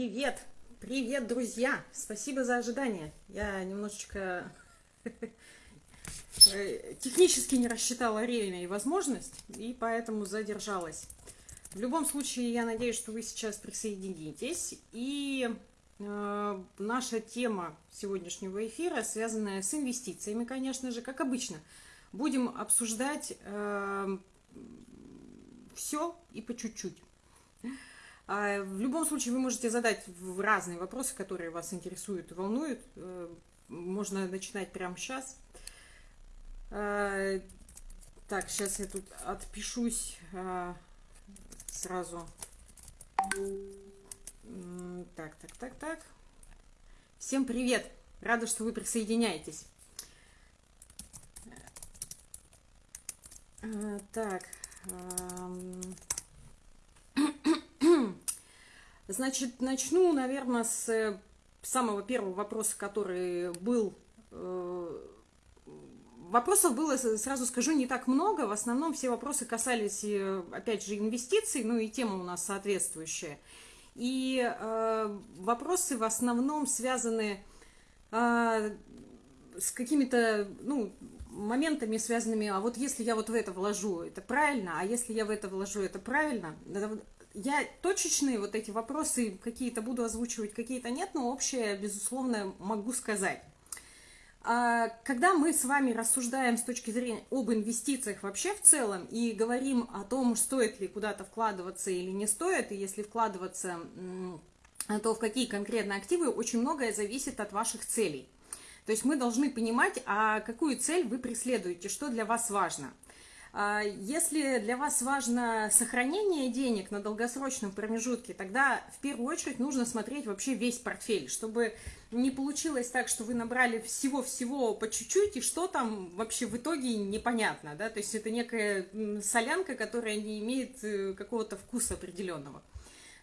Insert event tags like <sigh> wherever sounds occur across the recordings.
Привет! Привет, друзья! Спасибо за ожидание. Я немножечко <laughs> технически не рассчитала время и возможность, и поэтому задержалась. В любом случае, я надеюсь, что вы сейчас присоединитесь. И э, наша тема сегодняшнего эфира, связанная с инвестициями, конечно же, как обычно. Будем обсуждать э, все и по чуть-чуть. А, в любом случае, вы можете задать разные вопросы, которые вас интересуют и волнуют. Э, можно начинать прямо сейчас. А, так, сейчас я тут отпишусь а, сразу. Так, так, так, так. Всем привет! Рада, что вы присоединяетесь. Так. Значит, начну, наверное, с э, самого первого вопроса, который был. Э, вопросов было, сразу скажу, не так много. В основном все вопросы касались, э, опять же, инвестиций, ну и тема у нас соответствующая. И э, вопросы в основном связаны э, с какими-то, ну, моментами связанными, а вот если я вот в это вложу, это правильно, а если я в это вложу, это правильно я точечные вот эти вопросы какие-то буду озвучивать, какие-то нет, но общее, безусловно, могу сказать. А, когда мы с вами рассуждаем с точки зрения об инвестициях вообще в целом и говорим о том, стоит ли куда-то вкладываться или не стоит, и если вкладываться, то в какие конкретно активы, очень многое зависит от ваших целей. То есть мы должны понимать, а какую цель вы преследуете, что для вас важно – если для вас важно сохранение денег на долгосрочном промежутке, тогда в первую очередь нужно смотреть вообще весь портфель, чтобы не получилось так, что вы набрали всего-всего по чуть-чуть, и что там вообще в итоге непонятно, да, то есть это некая солянка, которая не имеет э, какого-то вкуса определенного.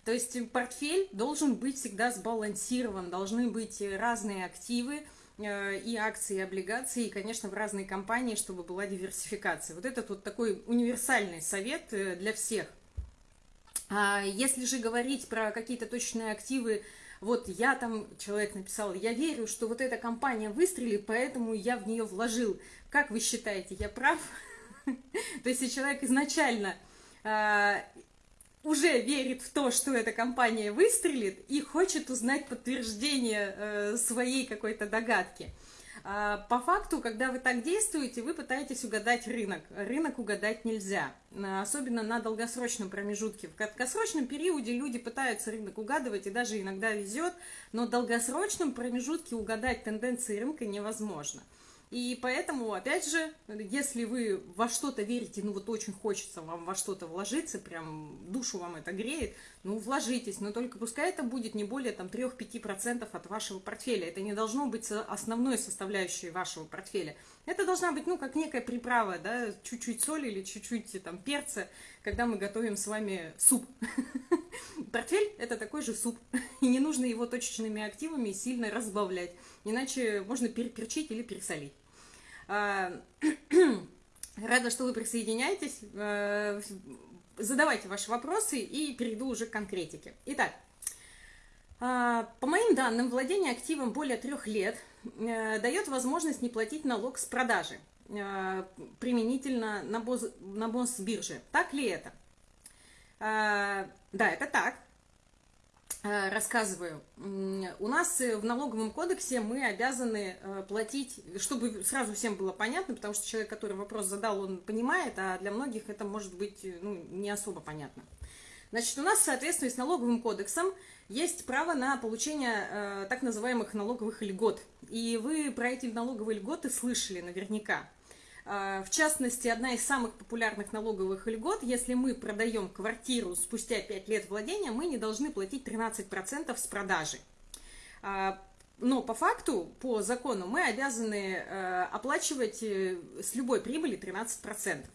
То есть портфель должен быть всегда сбалансирован, должны быть разные активы, и акции, и облигации, и, конечно, в разные компании, чтобы была диверсификация. Вот это вот такой универсальный совет э, для всех. А если же говорить про какие-то точные активы, вот я там, человек написал, я верю, что вот эта компания выстрелит, поэтому я в нее вложил. Как вы считаете, я прав? <laughs> То есть, если человек изначально а, уже верит в то, что эта компания выстрелит и хочет узнать подтверждение э, своей какой-то догадки. А, по факту, когда вы так действуете, вы пытаетесь угадать рынок. Рынок угадать нельзя, особенно на долгосрочном промежутке. В краткосрочном периоде люди пытаются рынок угадывать и даже иногда везет, но в долгосрочном промежутке угадать тенденции рынка невозможно. И поэтому, опять же, если вы во что-то верите, ну вот очень хочется вам во что-то вложиться, прям душу вам это греет, ну вложитесь, но только пускай это будет не более там 3-5% от вашего портфеля. Это не должно быть основной составляющей вашего портфеля. Это должна быть, ну, как некая приправа, да, чуть-чуть соли или чуть-чуть там перца, когда мы готовим с вами суп. <laughs> Портфель – это такой же суп, <laughs> и не нужно его точечными активами сильно разбавлять, иначе можно переперчить или пересолить. А, <clears throat> рада, что вы присоединяетесь. А, задавайте ваши вопросы и перейду уже к конкретике. Итак, а, по моим данным, владение активом более трех лет э, дает возможность не платить налог с продажи э, применительно на, боз, на бирже. Так ли это? Да, это так. Э, рассказываю. У нас э, в налоговом кодексе мы обязаны э, платить, чтобы сразу всем было понятно, потому что человек, который вопрос задал, он понимает, а для многих это может быть ну, не особо понятно. Значит, у нас в соответствии с налоговым кодексом есть право на получение э, так называемых налоговых льгот. И вы про эти налоговые льготы слышали наверняка. А, в частности, одна из самых популярных налоговых льгот, если мы продаем квартиру спустя 5 лет владения, мы не должны платить 13% с продажи. А, но по факту, по закону, мы обязаны э, оплачивать э, с любой прибыли 13%.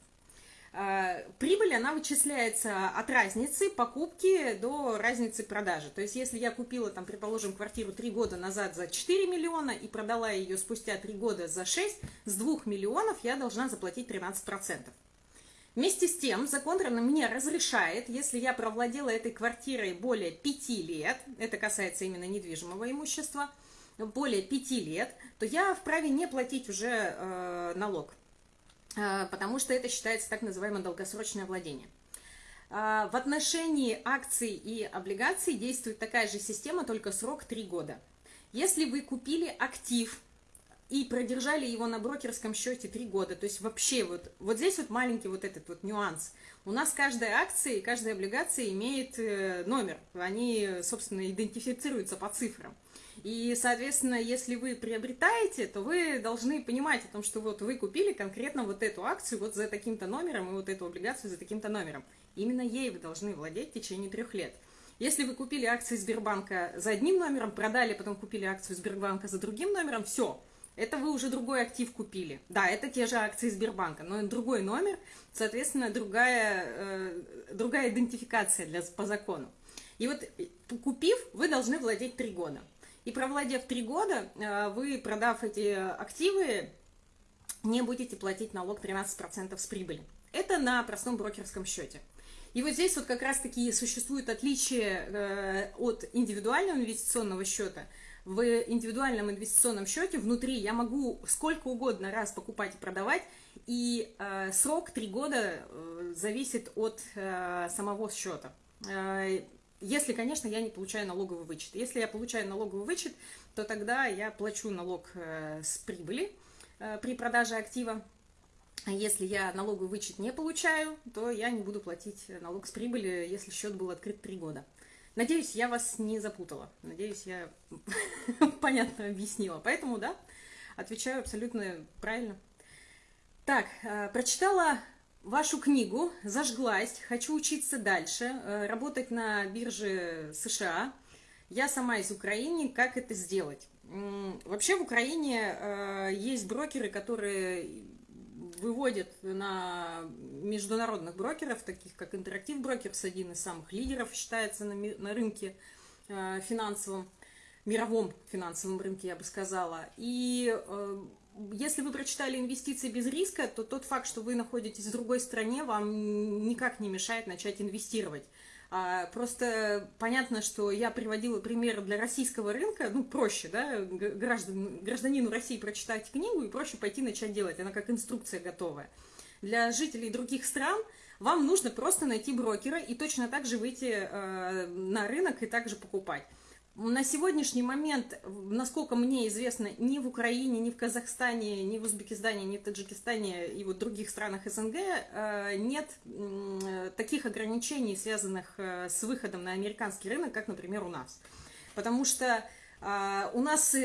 Э, прибыль, она вычисляется от разницы покупки до разницы продажи. То есть, если я купила, там, предположим, квартиру 3 года назад за 4 миллиона и продала ее спустя 3 года за 6, с 2 миллионов я должна заплатить 13%. Вместе с тем, закон мне разрешает, если я провладела этой квартирой более пяти лет, это касается именно недвижимого имущества, более пяти лет, то я вправе не платить уже э, налог, потому что это считается так называемое долгосрочное владение. Э, в отношении акций и облигаций действует такая же система, только срок 3 года. Если вы купили актив и продержали его на брокерском счете три года. То есть вообще вот, вот здесь вот маленький вот этот вот нюанс. У нас каждая акция и каждая облигация имеет э, номер. Они, собственно, идентифицируются по цифрам. И, соответственно, если вы приобретаете, то вы должны понимать о том, что вот вы купили конкретно вот эту акцию вот за таким-то номером и вот эту облигацию за таким-то номером. Именно ей вы должны владеть в течение трех лет. Если вы купили акции Сбербанка за одним номером, продали, потом купили акцию Сбербанка за другим номером, все – это вы уже другой актив купили. Да, это те же акции Сбербанка, но другой номер, соответственно, другая, э, другая идентификация для, по закону. И вот э, купив, вы должны владеть три года. И провладев три года, э, вы, продав эти активы, не будете платить налог 13% с прибыли. Это на простом брокерском счете. И вот здесь вот как раз-таки существует отличие э, от индивидуального инвестиционного счета – в индивидуальном инвестиционном счете внутри я могу сколько угодно раз покупать и продавать, и э, срок 3 года зависит от самого счета. Если, конечно, я не получаю налоговый вычет. Если я получаю налоговый вычет, то тогда я плачу налог э, с прибыли э, при продаже актива. А если я налоговый вычет не получаю, то я не буду платить налог с прибыли, если счет был открыт 3 года. Надеюсь, я вас не запутала. Надеюсь, я <laughs> понятно объяснила. Поэтому, да, отвечаю абсолютно правильно. Так, э, прочитала вашу книгу, зажглась, хочу учиться дальше, э, работать на бирже США. Я сама из Украины, как это сделать? Вообще в Украине э, есть брокеры, которые выводят на международных брокеров, таких как Интерактив Брокерс, один из самых лидеров считается на, рынке э, финансовом, мировом финансовом рынке, я бы сказала. И если вы прочитали инвестиции без риска, то тот факт, что вы находитесь в другой стране, вам никак не мешает начать инвестировать. А, просто понятно, что я приводила пример для российского рынка, ну, проще, да, граждан, гражданину России прочитать книгу и проще пойти начать делать, она как инструкция готовая. Для жителей других стран вам нужно просто найти брокера и точно так же выйти э, на рынок и также покупать. На сегодняшний момент, насколько мне известно, ни в Украине, ни в Казахстане, ни в Узбекистане, ни в Таджикистане и вот других странах СНГ э, нет таких ограничений, связанных э, с выходом на американский рынок, как, например, у нас. Потому что э, у нас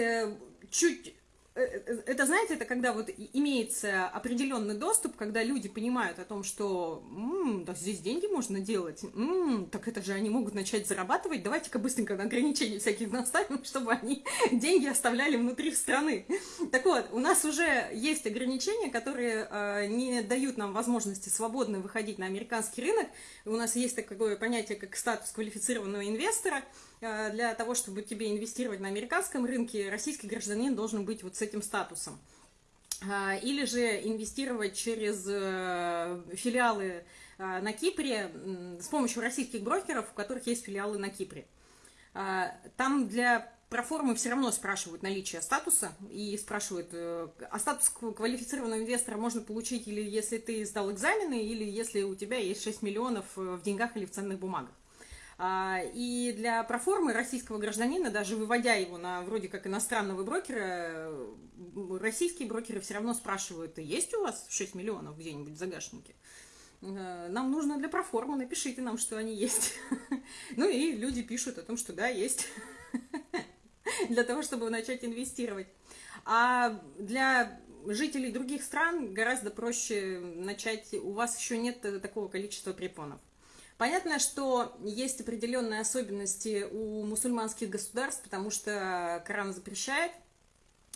чуть это, знаете, это когда вот имеется определенный доступ, когда люди понимают о том, что м-м, да, здесь деньги можно делать, м-м, так это же они могут начать зарабатывать, давайте-ка быстренько на ограничения всяких наставим, <laughs> чтобы они <laughs> деньги оставляли внутри страны. Так вот, у нас уже есть ограничения, которые э, не дают нам возможности свободно выходить на американский рынок. У нас есть такое понятие, как статус квалифицированного инвестора – Э, для того, чтобы тебе инвестировать на американском рынке, российский гражданин должен быть вот с этим статусом. Э, или же инвестировать через э, филиалы на Кипре с помощью российских брокеров, у которых есть филиалы на Кипре. Там для проформы все равно спрашивают наличие статуса и спрашивают, а статус квалифицированного инвестора можно получить или если ты сдал экзамены, или если у тебя есть 6 миллионов в деньгах или в ценных бумагах. А, и для проформы российского гражданина, даже выводя его на вроде как иностранного брокера, российские брокеры все равно спрашивают, есть у вас 6 миллионов где-нибудь в загашнике? Э, нам нужно для проформы, напишите нам, что они есть. <laughs> Ну и люди пишут о том, что да, есть. <laughs> Для того, чтобы начать инвестировать. А для жителей других стран гораздо проще начать, у вас еще нет такого количества препонов. Понятно, что есть определенные особенности у мусульманских государств, потому что Коран запрещает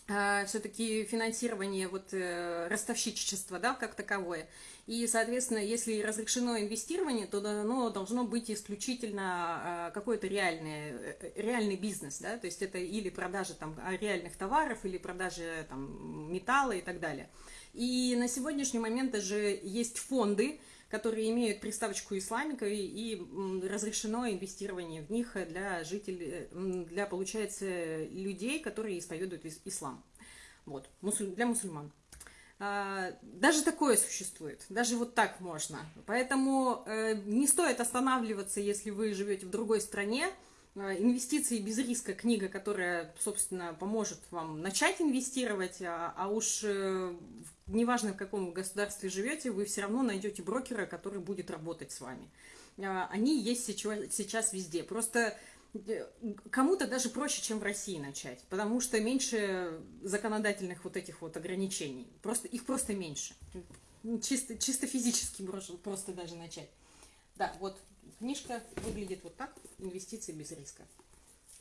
э, все-таки финансирование вот э, ростовщичества, да, как таковое. И, соответственно, если разрешено инвестирование, то оно должно быть исключительно э, какой-то реальный, реальный бизнес, да, то есть это или продажа там реальных товаров, или продажа там металла и так далее. И на сегодняшний момент даже есть фонды, которые имеют приставочку исламика и, и разрешено инвестирование в них для жителей, для, получается, людей, которые исповедуют ислам. Вот, для мусульман. А, даже такое существует, даже вот так можно. Поэтому э, не стоит останавливаться, если вы живете в другой стране. А, инвестиции без риска книга, которая, собственно, поможет вам начать инвестировать, а, а уж э, неважно в каком государстве живете, вы все равно найдете брокера, который будет работать с вами. Они есть сейчас везде. Просто кому-то даже проще, чем в России начать, потому что меньше законодательных вот этих вот ограничений. Просто, их просто меньше. Чисто, чисто физически просто даже начать. Да, вот книжка выглядит вот так. Инвестиции без риска.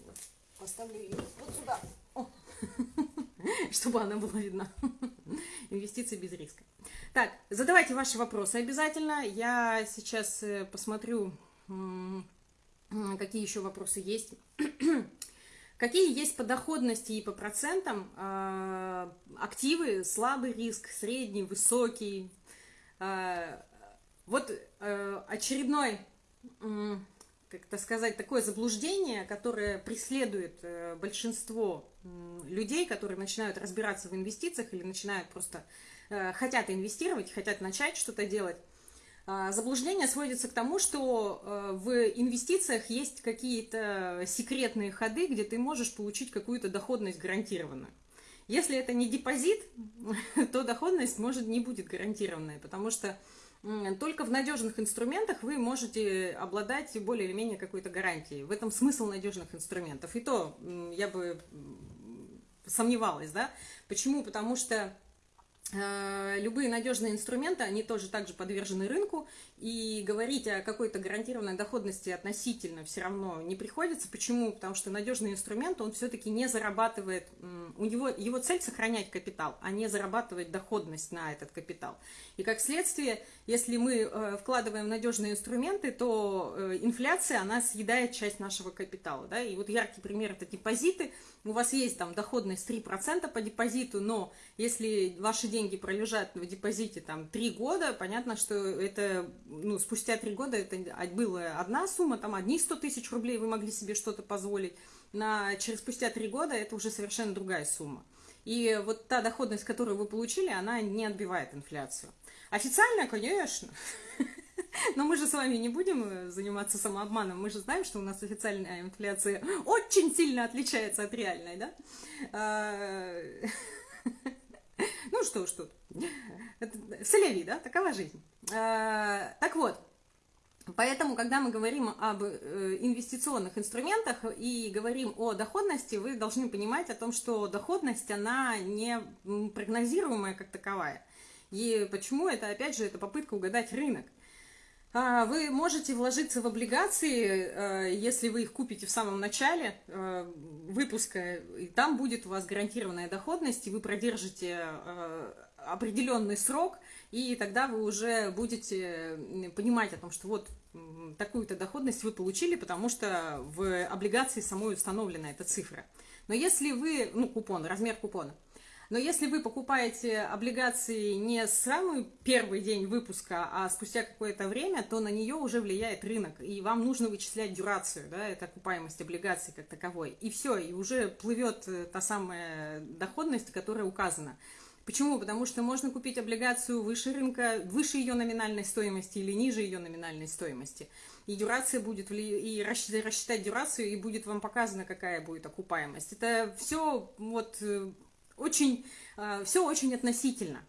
Вот. Поставлю ее вот сюда. О. <laughs> <laughs> Чтобы она была видна. <laughs> Инвестиции без риска. Так, задавайте ваши вопросы обязательно. Я сейчас э, посмотрю Какие еще вопросы есть? <clears throat> Какие есть по доходности и по процентам э, активы, слабый риск, средний, высокий? Э, вот э, очередной, как-то сказать, такое заблуждение, которое преследует э, большинство людей, которые начинают разбираться в инвестициях или начинают просто э, хотят инвестировать, хотят начать что-то делать. А, заблуждение сводится к тому, что э, в инвестициях есть какие-то секретные ходы, где ты можешь получить какую-то доходность гарантированную. Если это не депозит, <laughs> то доходность может не будет гарантированная, потому что только в надежных инструментах вы можете обладать более или менее какой-то гарантией. В этом смысл надежных инструментов. И то я бы сомневалась, да? Почему? Потому что любые надежные инструменты, они тоже также подвержены рынку, и говорить о какой-то гарантированной доходности относительно все равно не приходится. Почему? Потому что надежный инструмент, он все-таки не зарабатывает, у него его цель сохранять капитал, а не зарабатывать доходность на этот капитал. И как следствие, если мы э, вкладываем в надежные инструменты, то э, инфляция, она съедает часть нашего капитала. Да? И вот яркий пример это депозиты. У вас есть там доходность 3% по депозиту, но если ваши деньги пролежат в депозите там 3 года, понятно, что это ну, спустя три года это была одна сумма, там одни 100 тысяч рублей вы могли себе что-то позволить, на, через спустя три года это уже совершенно другая сумма. И вот та доходность, которую вы получили, она не отбивает инфляцию. Официально, конечно. <laughs> Но мы же с вами не будем э, заниматься самообманом. Мы же знаем, что у нас официальная инфляция очень сильно отличается от реальной, да? <laughs> <laughs> Ну что ж тут. Соляви, да? Такова жизнь. А, так вот, Поэтому, когда мы говорим об э, инвестиционных инструментах и говорим о доходности, вы должны понимать о том, что доходность, она не прогнозируемая как таковая. И почему это, опять же, это попытка угадать рынок. А, вы можете вложиться в облигации, э, если вы их купите в самом начале э, выпуска, и там будет у вас гарантированная доходность, и вы продержите э, определенный срок, и тогда вы уже будете понимать о том, что вот такую-то доходность вы получили, потому что в облигации самой установлена эта цифра. Но если вы, ну, купон, размер купона, но если вы покупаете облигации не с самый первый день выпуска, а спустя какое-то время, то на нее уже влияет рынок, и вам нужно вычислять дюрацию, да, это окупаемость облигаций как таковой. И все, и уже плывет э, та самая доходность, которая указана. Почему? Потому что можно купить облигацию выше рынка, выше ее номинальной стоимости или ниже ее номинальной стоимости. И дюрация будет, и рассчитать дюрацию, и будет вам показано, какая будет окупаемость. Это все вот э, очень, э, все очень относительно.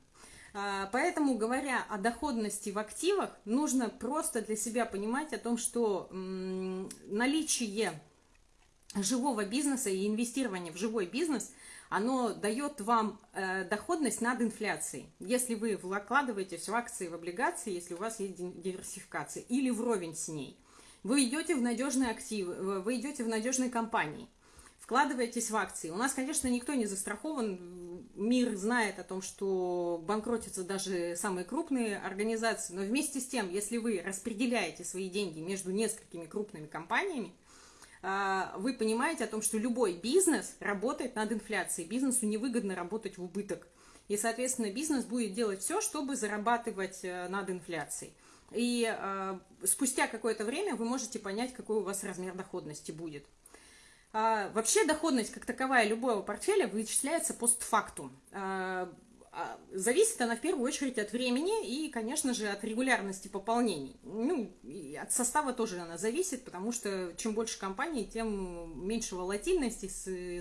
А, поэтому, говоря о доходности в активах, нужно просто для себя понимать о том, что наличие живого бизнеса и инвестирование в живой бизнес, оно дает вам э, доходность над инфляцией. Если вы вкладываетесь в акции, в облигации, если у вас есть диверсификация, или вровень с ней. Вы идете в надежные активы, вы идете в надежные компании – вкладываетесь в акции. У нас, конечно, никто не застрахован. Мир знает о том, что банкротятся даже самые крупные организации. Но вместе с тем, если вы распределяете свои деньги между несколькими крупными компаниями, а, вы понимаете о том, что любой бизнес работает над инфляцией. Бизнесу невыгодно работать в убыток. И, соответственно, бизнес будет делать все, чтобы зарабатывать э, над инфляцией. И э, спустя какое-то время вы можете понять, какой у вас размер доходности будет. А, вообще доходность как таковая любого портфеля вычисляется постфактум. А, а, зависит она в первую очередь от времени и, конечно же, от регулярности пополнений. Ну, и от состава тоже она зависит, потому что чем больше компаний, тем меньше волатильности,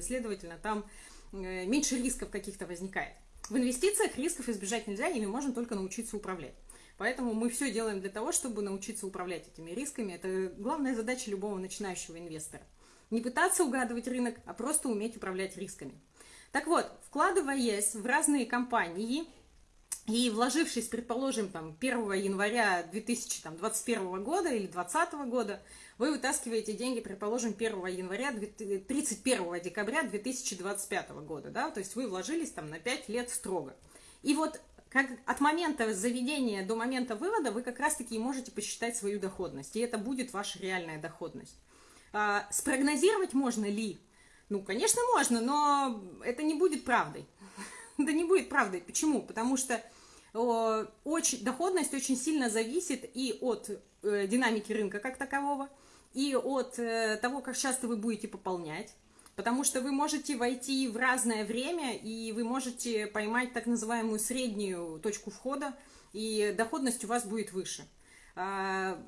следовательно, там э, меньше рисков каких-то возникает. В инвестициях рисков избежать нельзя, ими можно только научиться управлять. Поэтому мы все делаем для того, чтобы научиться управлять этими рисками. Это главная задача любого начинающего инвестора. Не пытаться угадывать рынок, а просто уметь управлять рисками. Так вот, вкладываясь в разные компании и вложившись, предположим, там, 1 января 2021 года или 2020 года, вы вытаскиваете деньги, предположим, 1 января, 31 декабря 2025 года, да, то есть вы вложились там на 5 лет строго. И вот как от момента заведения до момента вывода вы как раз-таки можете посчитать свою доходность, и это будет ваша реальная доходность. А, спрогнозировать можно ли? Ну, конечно, можно, но это не будет правдой. <laughs> Это не будет правдой. Почему? Потому что очень, доходность очень сильно зависит и от э, динамики рынка как такового, и от э, того, как часто вы будете пополнять. Потому что вы можете войти в разное время, и вы можете поймать так называемую среднюю точку входа, и доходность у вас будет выше. А,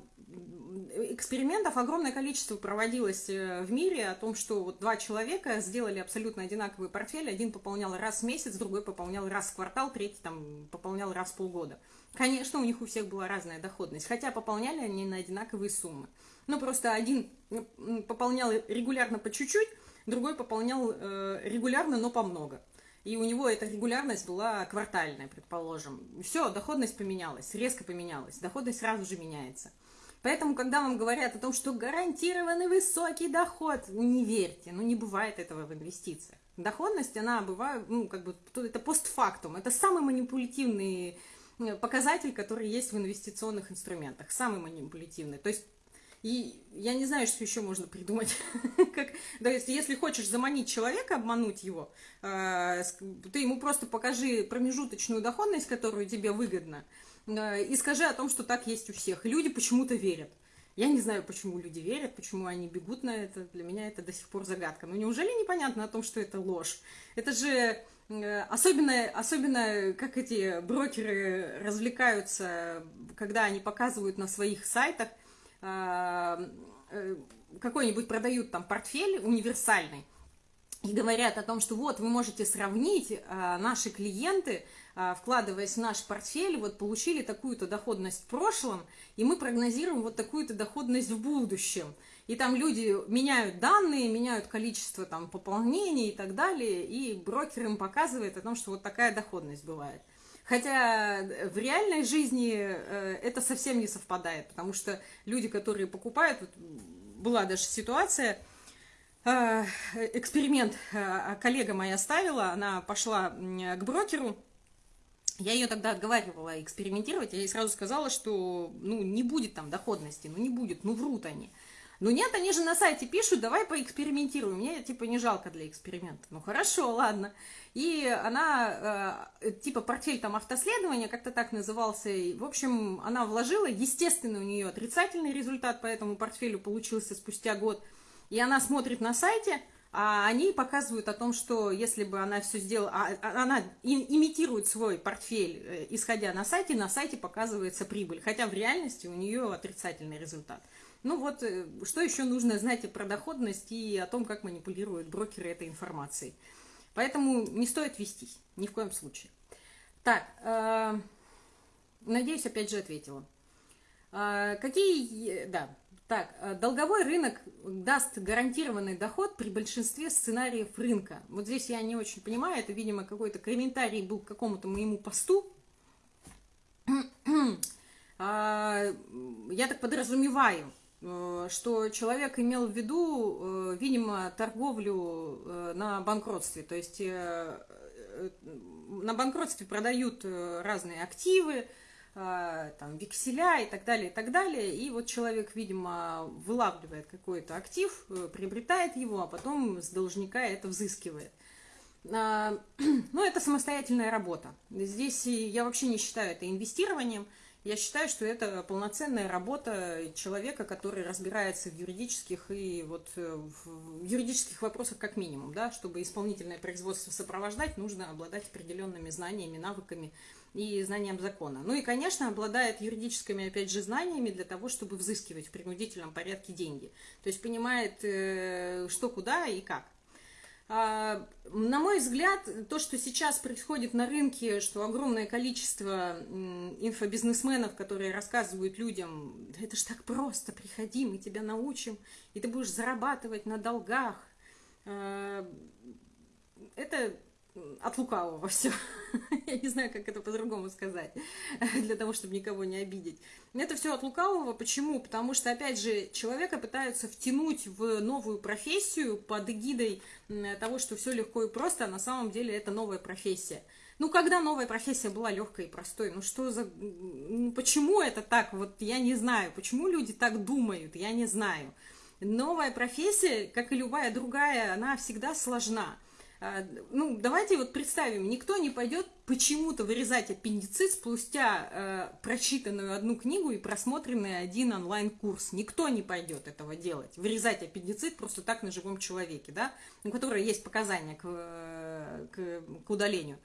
экспериментов огромное количество проводилось э, в мире о том, что вот два человека сделали абсолютно одинаковый портфель. Один пополнял раз в месяц, другой пополнял раз в квартал, третий там пополнял раз в полгода. Конечно, у них у всех была разная доходность, хотя пополняли они на одинаковые суммы. Ну, просто один пополнял регулярно по чуть-чуть, другой пополнял э, регулярно, но по много и у него эта регулярность была квартальная, предположим. Все, доходность поменялась, резко поменялась, доходность сразу же меняется. Поэтому, когда вам говорят о том, что гарантированный высокий доход, не верьте, ну не бывает этого в инвестициях. Доходность, она бывает, ну как бы, это постфактум, это самый манипулятивный э, показатель, который есть в инвестиционных инструментах, самый манипулятивный. То есть и я не знаю, что еще можно придумать. <laughs> как, да, если, если хочешь заманить человека, обмануть его, э, ты ему просто покажи промежуточную доходность, которую тебе выгодно, э, и скажи о том, что так есть у всех. Люди почему-то верят. Я не знаю, почему люди верят, почему они бегут на это. Для меня это до сих пор загадка. Но неужели непонятно о том, что это ложь? Это же э, особенно, особенно как эти брокеры развлекаются, когда они показывают на своих сайтах какой-нибудь продают там портфель универсальный, и говорят о том, что вот вы можете сравнить, э, наши клиенты, вкладываясь в наш портфель, вот получили такую-то доходность в прошлом, и мы прогнозируем вот такую-то доходность в будущем. И там люди меняют данные, меняют количество там пополнений и так далее, и брокер им показывает о том, что вот такая доходность бывает. Хотя в реальной жизни э, это совсем не совпадает, потому что люди, которые покупают, вот была даже ситуация, э, эксперимент э, коллега моя ставила, она пошла к брокеру, я ее тогда отговаривала экспериментировать, я ей сразу сказала, что ну, не будет там доходности, ну не будет, ну врут они. Ну нет, они же на сайте пишут, давай поэкспериментируем. Мне типа не жалко для эксперимента. Ну хорошо, ладно. И она, э, типа портфель там автоследования, как-то так назывался. И, в общем, она вложила, естественно, у нее отрицательный результат по этому портфелю получился спустя год. И она смотрит на сайте, а они показывают о том, что если бы она все сделала, а, а она имитирует свой портфель, э, исходя на сайте, на сайте показывается прибыль, хотя в реальности у нее отрицательный результат. Ну вот, э, что еще нужно знать про доходность и о том, как манипулируют брокеры этой информацией. Поэтому не стоит вестись, ни в коем случае. Так, э, надеюсь, опять же ответила. Э, какие, да, так, долговой рынок даст гарантированный доход при большинстве сценариев рынка. Вот здесь я не очень понимаю, это, видимо, какой-то комментарий был к какому-то моему посту. Я так подразумеваю, что человек имел в виду, э, видимо, торговлю э, на банкротстве. То есть на банкротстве продают разные активы, там, векселя и так далее, и так далее. И вот человек, видимо, вылавливает какой-то актив, приобретает его, а потом с должника это взыскивает. <clears throat> Ну, это самостоятельная работа. Здесь я вообще не считаю это инвестированием. Я считаю, что это полноценная работа человека, который разбирается в юридических и вот э, в юридических вопросах как минимум, да, чтобы исполнительное производство сопровождать, нужно обладать определенными знаниями, навыками и знанием закона. Ну и, конечно, обладает юридическими, опять же, знаниями для того, чтобы взыскивать в принудительном порядке деньги. То есть понимает, э, что, куда и как. На мой взгляд, то, что сейчас происходит на рынке, что огромное количество инфобизнесменов, которые рассказывают людям, да это ж так просто, приходи, мы тебя научим, и ты будешь зарабатывать на долгах. А, это от лукавого <laughs> все. Я не знаю, как это по-другому сказать, <laughs> для того, чтобы никого не обидеть. Это все от лукавого. Почему? Потому что, опять же, человека пытаются втянуть в новую профессию под эгидой того, что все легко и просто, а на самом деле это новая профессия. Ну, когда новая профессия была легкой и простой? Ну, что за... Почему это так? Вот я не знаю. Почему люди так думают? Я не знаю. Новая профессия, как и любая другая, она всегда сложна. А, ну, давайте вот представим, никто не пойдет почему-то вырезать аппендицит спустя э, прочитанную одну книгу и просмотренный один онлайн-курс. Никто не пойдет этого делать. Вырезать аппендицит просто так на живом человеке, да, у которого есть показания к, к, к удалению.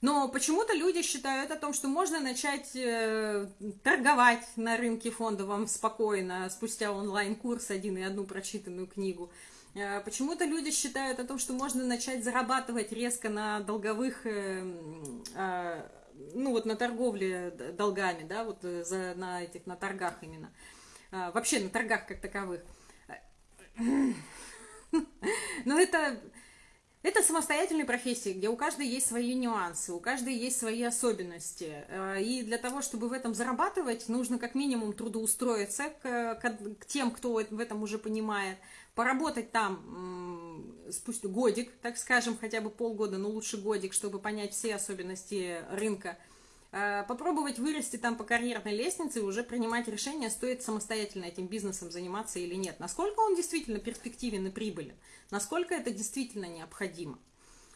Но почему-то люди считают о том, что можно начать э, торговать на рынке фондовом спокойно, спустя онлайн-курс один и одну прочитанную книгу. Почему-то люди считают о том, что можно начать зарабатывать резко на долговых, э, а, ну вот на торговле долгами, да, вот э, за, на этих, на торгах именно. А, вообще на торгах как таковых. Но это, это самостоятельные профессии, где у каждой есть свои нюансы, у каждой есть свои особенности. И для того, чтобы в этом зарабатывать, нужно как минимум трудоустроиться к, к, к тем, кто в этом уже понимает, поработать там спустя годик, так скажем, хотя бы полгода, но лучше годик, чтобы понять все особенности рынка, а, попробовать вырасти там по карьерной лестнице и уже принимать решение, стоит самостоятельно этим бизнесом заниматься или нет. Насколько он действительно перспективен и прибылен, насколько это действительно необходимо.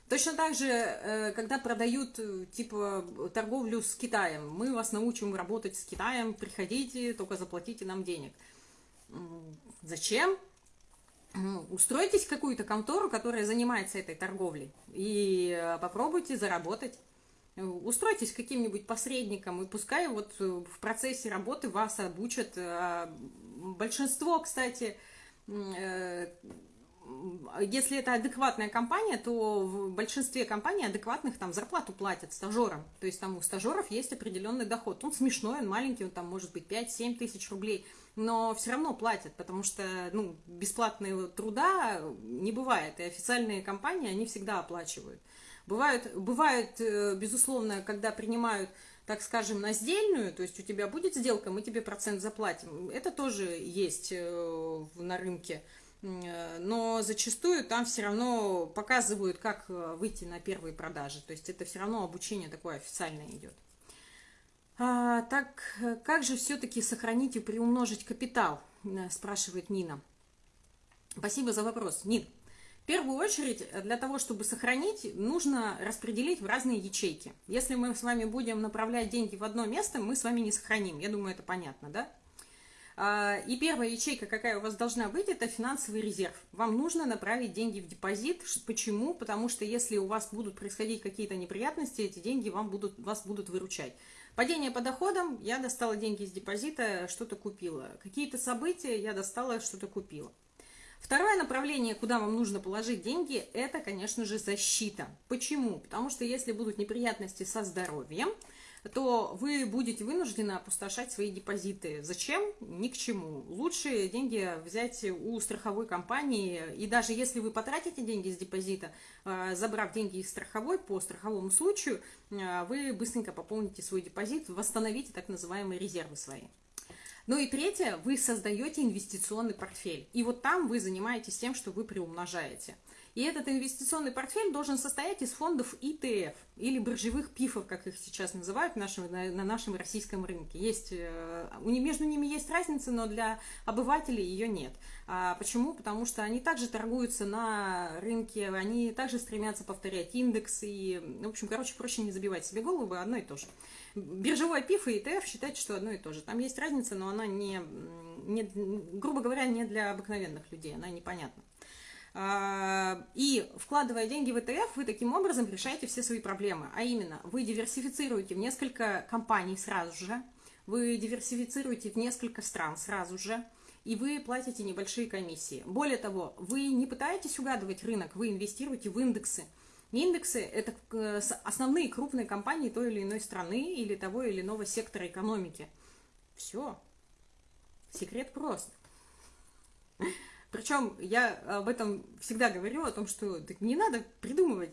Точно так же, э, когда продают э, типа торговлю с Китаем, мы вас научим работать с Китаем, приходите, только заплатите нам денег. Зачем? Устройтесь в какую-то контору, которая занимается этой торговлей, и э, попробуйте заработать. Устройтесь каким-нибудь посредником, и пускай вот э, в процессе работы вас обучат. Большинство, кстати, если это адекватная компания, то в большинстве компаний адекватных там зарплату платят стажерам. То есть там у стажеров есть определенный доход. Он смешной, он маленький, он там может быть 5-7 тысяч рублей – но все равно платят, потому что ну, бесплатного труда не бывает, и официальные компании, они всегда оплачивают. Бывают, бывают, э, безусловно, когда принимают, так скажем, на сдельную, то есть у тебя будет сделка, мы тебе процент заплатим. Это тоже есть э, на рынке, э, но зачастую там все равно показывают, как выйти на первые продажи. То есть это все равно обучение такое официальное идет. А, так, как же все-таки сохранить и приумножить капитал, э, спрашивает Нина. Спасибо за вопрос. Нин, в первую очередь, для того, чтобы сохранить, нужно распределить в разные ячейки. Если мы с вами будем направлять деньги в одно место, мы с вами не сохраним. Я думаю, это понятно, да? А, и первая ячейка, какая у вас должна быть, это финансовый резерв. Вам нужно направить деньги в депозит. Почему? Потому что если у вас будут происходить какие-то неприятности, эти деньги вам будут, вас будут выручать. Падение по доходам, я достала деньги из депозита, что-то купила. Какие-то события, я достала, что-то купила. Второе направление, куда вам нужно положить деньги, это, конечно же, защита. Почему? Потому что если будут неприятности со здоровьем, то вы будете вынуждены опустошать свои депозиты. Зачем? Ни к чему. Лучше деньги взять у страховой компании, и даже если вы потратите деньги из депозита, э, забрав деньги из страховой по страховому случаю, э, вы быстренько пополните свой депозит, восстановите так называемые резервы свои. Ну и третье, вы создаете инвестиционный портфель. И вот там вы занимаетесь тем, что вы приумножаете. И этот инвестиционный портфель должен состоять из фондов ETF или биржевых пифов, как их сейчас называют нашем, на, на нашем российском рынке. Есть, э, между ними есть разница, но для обывателей ее нет. А почему? Потому что они также торгуются на рынке, они также стремятся повторять индекс и, в общем, короче, проще не забивать себе голову, одно и то же. Биржевой пиф и ETF считайте, что одно и то же. Там есть разница, но она не, не грубо говоря, не для обыкновенных людей, она непонятна. А, и вкладывая деньги в ETF, вы таким образом решаете все свои проблемы. А именно, вы диверсифицируете в несколько компаний сразу же, вы диверсифицируете в несколько стран сразу же, и вы платите небольшие комиссии. Более того, вы не пытаетесь угадывать рынок, вы инвестируете в индексы. Индексы – это э, основные крупные компании той или иной страны или того или иного сектора экономики. Все. Секрет прост. Причем я об этом всегда говорю, о том, что не надо придумывать.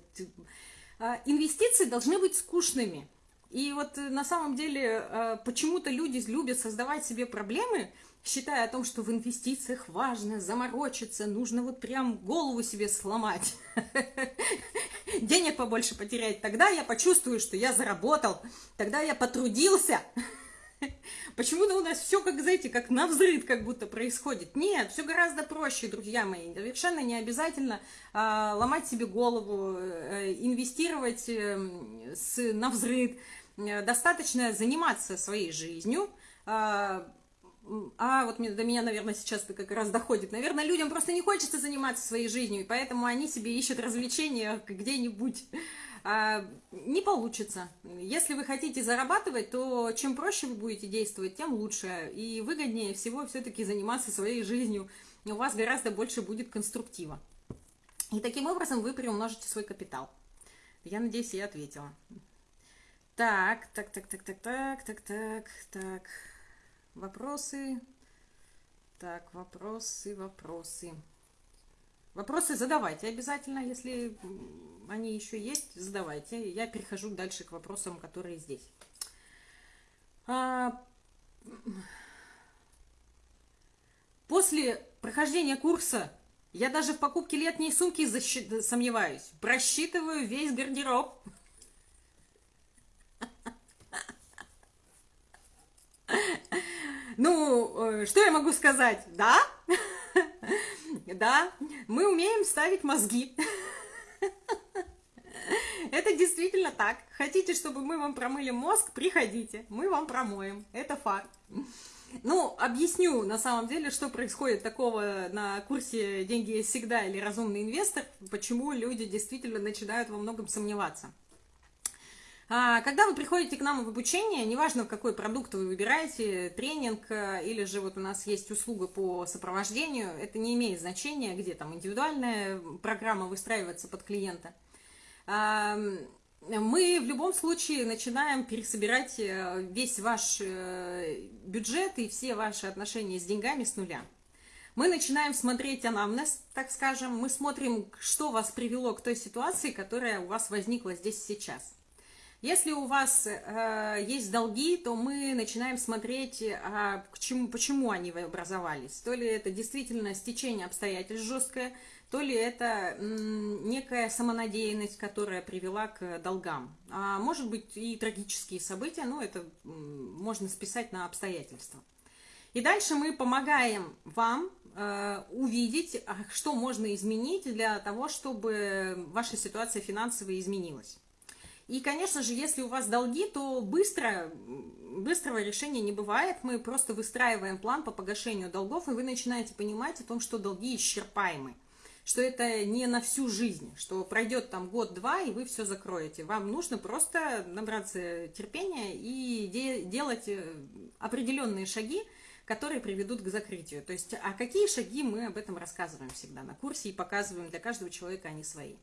А, инвестиции должны быть скучными. И вот э, на самом деле а, почему-то люди любят создавать себе проблемы, считая о том, что в инвестициях важно заморочиться, нужно вот прям голову себе сломать, <laughs> денег побольше потерять. Тогда я почувствую, что я заработал, тогда я потрудился. <laughs> Почему-то у нас все, как, знаете, как на взрыв как будто происходит. Нет, все гораздо проще, друзья мои. Совершенно не обязательно а, ломать себе голову, а, инвестировать а, с, на взрыв. Достаточно заниматься своей жизнью, а, а вот до меня, наверное, сейчас это как раз доходит. Наверное, людям просто не хочется заниматься своей жизнью, и поэтому они себе ищут развлечения где-нибудь. А, не получится. Если вы хотите зарабатывать, то чем проще вы будете действовать, тем лучше. И выгоднее всего все-таки заниматься своей жизнью. У вас гораздо больше будет конструктива. И таким образом вы приумножите свой капитал. Я надеюсь, я ответила. Так, так, так, так, так, так, так, так, так. Вопросы. Так, вопросы, вопросы. Вопросы задавайте обязательно, если они еще есть, задавайте. Я перехожу дальше к вопросам, которые здесь. А... После прохождения курса я даже в покупке летней сумки защи... сомневаюсь. Просчитываю весь гардероб. <laughs> Ну, э, что я могу сказать? Да? Да, мы умеем ставить мозги. Это действительно так. Хотите, чтобы мы вам промыли мозг, приходите, мы вам промоем. Это факт. Ну, объясню на самом деле, что происходит такого на курсе «Деньги есть всегда» или «Разумный инвестор», почему люди действительно начинают во многом сомневаться. А, когда вы приходите к нам в обучение, неважно, какой продукт вы выбираете, тренинг э, или же вот у нас есть услуга по сопровождению, это не имеет значения, где там индивидуальная программа выстраивается под клиента. Мы в любом случае начинаем пересобирать э, весь ваш э, бюджет и все ваши отношения с деньгами с нуля. Мы начинаем смотреть анамнез, так скажем, мы смотрим, что вас привело к той ситуации, которая у вас возникла здесь сейчас. Если у вас э, есть долги, то мы начинаем смотреть, а, к чему, почему они образовались. То ли это действительно стечение обстоятельств жесткое, то ли это некая самонадеянность, которая привела к долгам. А может быть и трагические события, но это можно списать на обстоятельства. И дальше мы помогаем вам э, увидеть, а, что можно изменить для того, чтобы ваша ситуация финансовая изменилась. И, конечно же, если у вас долги, то быстро, быстрого решения не бывает. Мы просто выстраиваем план по погашению долгов, и вы начинаете понимать о том, что долги исчерпаемы. Что это не на всю жизнь, что пройдет там год-два, и вы все закроете. Вам нужно просто набраться терпения и де делать э, определенные шаги, которые приведут к закрытию. То есть, а какие шаги мы об этом рассказываем всегда на курсе и показываем для каждого человека они свои.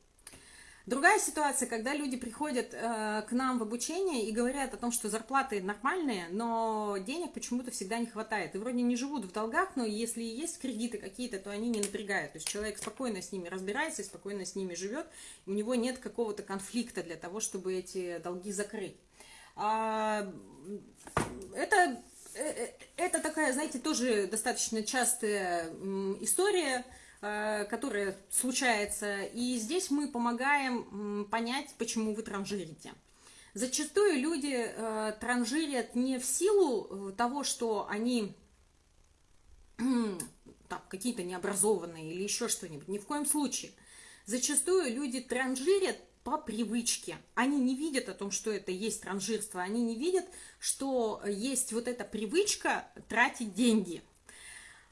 Другая ситуация, когда люди приходят э, к нам в обучение и говорят о том, что зарплаты нормальные, но денег почему-то всегда не хватает. И вроде не живут в долгах, но если есть кредиты какие-то, то они не напрягают. То есть человек спокойно с ними разбирается, спокойно с ними живет, у него нет какого-то конфликта для того, чтобы эти долги закрыть. А, это, э, э, это такая, знаете, тоже достаточно частая история, э, которая случается, и здесь мы помогаем понять, почему вы транжирите. Зачастую люди э, транжирят не в силу того, что они <clears throat> какие-то необразованные или еще что-нибудь, ни в коем случае. Зачастую люди транжирят по привычке. Они не видят о том, что это есть транжирство, они не видят, что есть вот эта привычка тратить деньги.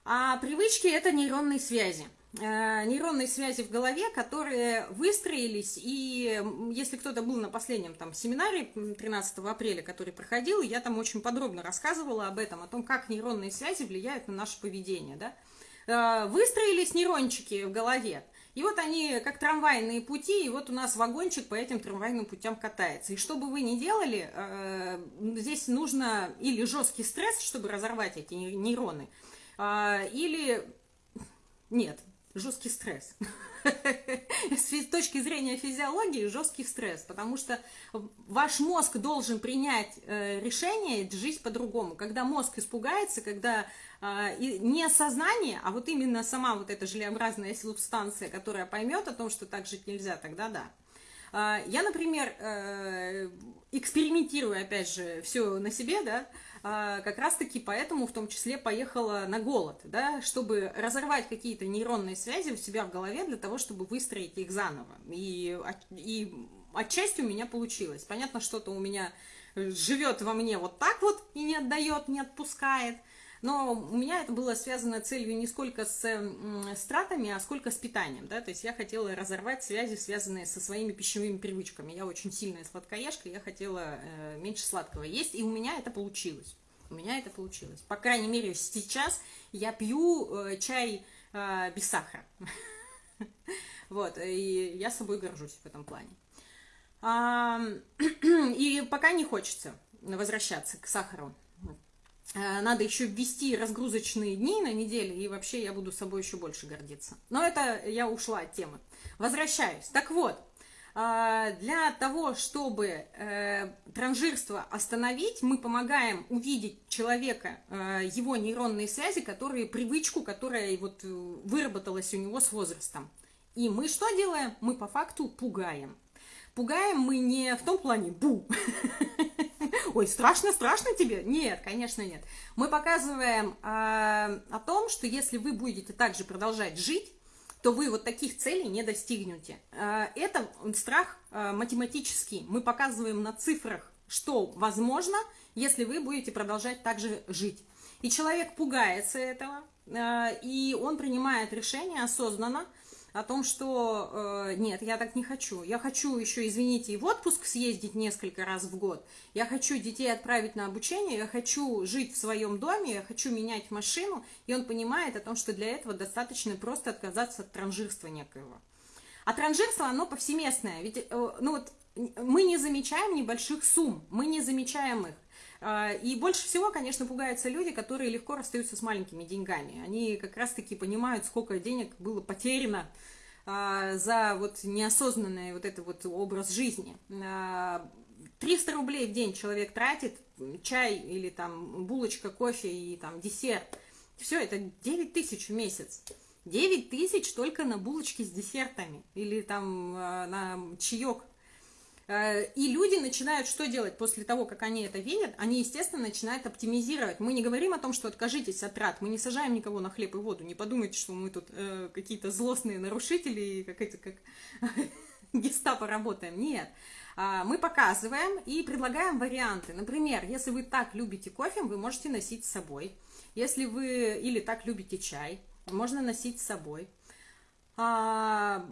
А привычки – это нейронные связи. Э, нейронные связи в голове, которые выстроились, и если кто-то был на последнем там семинаре 13 апреля, который проходил, я там очень подробно рассказывала об этом, о том, как нейронные связи влияют на наше поведение, да. Э, выстроились нейрончики в голове, и вот они как трамвайные пути, и вот у нас вагончик по этим трамвайным путям катается. И что бы вы ни делали, э, здесь нужно или жесткий стресс, чтобы разорвать эти нейроны, или нет, жесткий стресс. <laughs> С точки зрения физиологии жесткий стресс, потому что ваш мозг должен принять э, решение жить по-другому. Когда мозг испугается, когда э, не сознание, а вот именно сама вот эта желеобразная субстанция, которая поймет о том, что так жить нельзя, тогда да. Э, я, например, э, экспериментирую, опять же, все на себе, да, а, как раз-таки поэтому в том числе поехала на голод, да, чтобы разорвать какие-то нейронные связи у себя в голове для того, чтобы выстроить их заново. И, и отчасти у меня получилось. Понятно, что-то у меня живет во мне вот так вот и не отдает, не отпускает. Но у меня это было связано целью не сколько с стратами, а сколько с питанием, да, то есть я хотела разорвать связи, связанные со своими пищевыми привычками. Я очень сильная сладкоежка, я хотела э, меньше сладкого есть, и у меня это получилось. У меня это получилось. По крайней мере, сейчас я пью э, чай э, без сахара. <laughs> Вот, и я собой горжусь в этом плане. <clears throat> И пока не хочется возвращаться к сахару. Э, надо еще ввести разгрузочные дни на неделю, и вообще я буду собой еще больше гордиться. Но это я ушла от темы. Возвращаюсь. Так вот, э, для того, чтобы э, транжирство остановить, мы помогаем увидеть человека, его нейронные связи, которые, привычку, которая вот выработалась у него с возрастом. И мы что делаем? Мы по факту пугаем. Пугаем мы не в том плане «бу», <laughs> ой, страшно, страшно тебе? Нет, конечно, нет. Мы показываем э, о том, что если вы будете также продолжать жить, то вы вот таких целей не достигнете. Э, это страх э, математический. Мы показываем на цифрах, что возможно, если вы будете продолжать также жить. И человек пугается этого, э, и он принимает решение осознанно, о том, что э, нет, я так не хочу. Я хочу еще, извините, и в отпуск съездить несколько раз в год. Я хочу детей отправить на обучение, я хочу жить в своем доме, я хочу менять машину. И он понимает о том, что для этого достаточно просто отказаться от транжирства некоего. А транжирство, оно повсеместное. Ведь, э, ну вот, мы не замечаем небольших сумм, мы не замечаем их. А, и больше всего, конечно, пугаются люди, которые легко расстаются с маленькими деньгами. Они как раз-таки понимают, сколько денег было потеряно а, за вот неосознанный вот этот вот образ жизни. 300 а, рублей в день человек тратит, чай или там булочка, кофе и там десерт. Все, это 9 тысяч в месяц. 9 тысяч только на булочки с десертами или там на чаек и люди начинают что делать после того, как они это видят? Они, естественно, начинают оптимизировать. Мы не говорим о том, что откажитесь от трат, мы не сажаем никого на хлеб и воду. Не подумайте, что мы тут э, какие-то злостные нарушители, как эти, <laughs> как гестапо работаем. Нет. А, мы показываем и предлагаем варианты. Например, если вы так любите кофе, вы можете носить с собой. Если вы или так любите чай, можно носить с собой. А,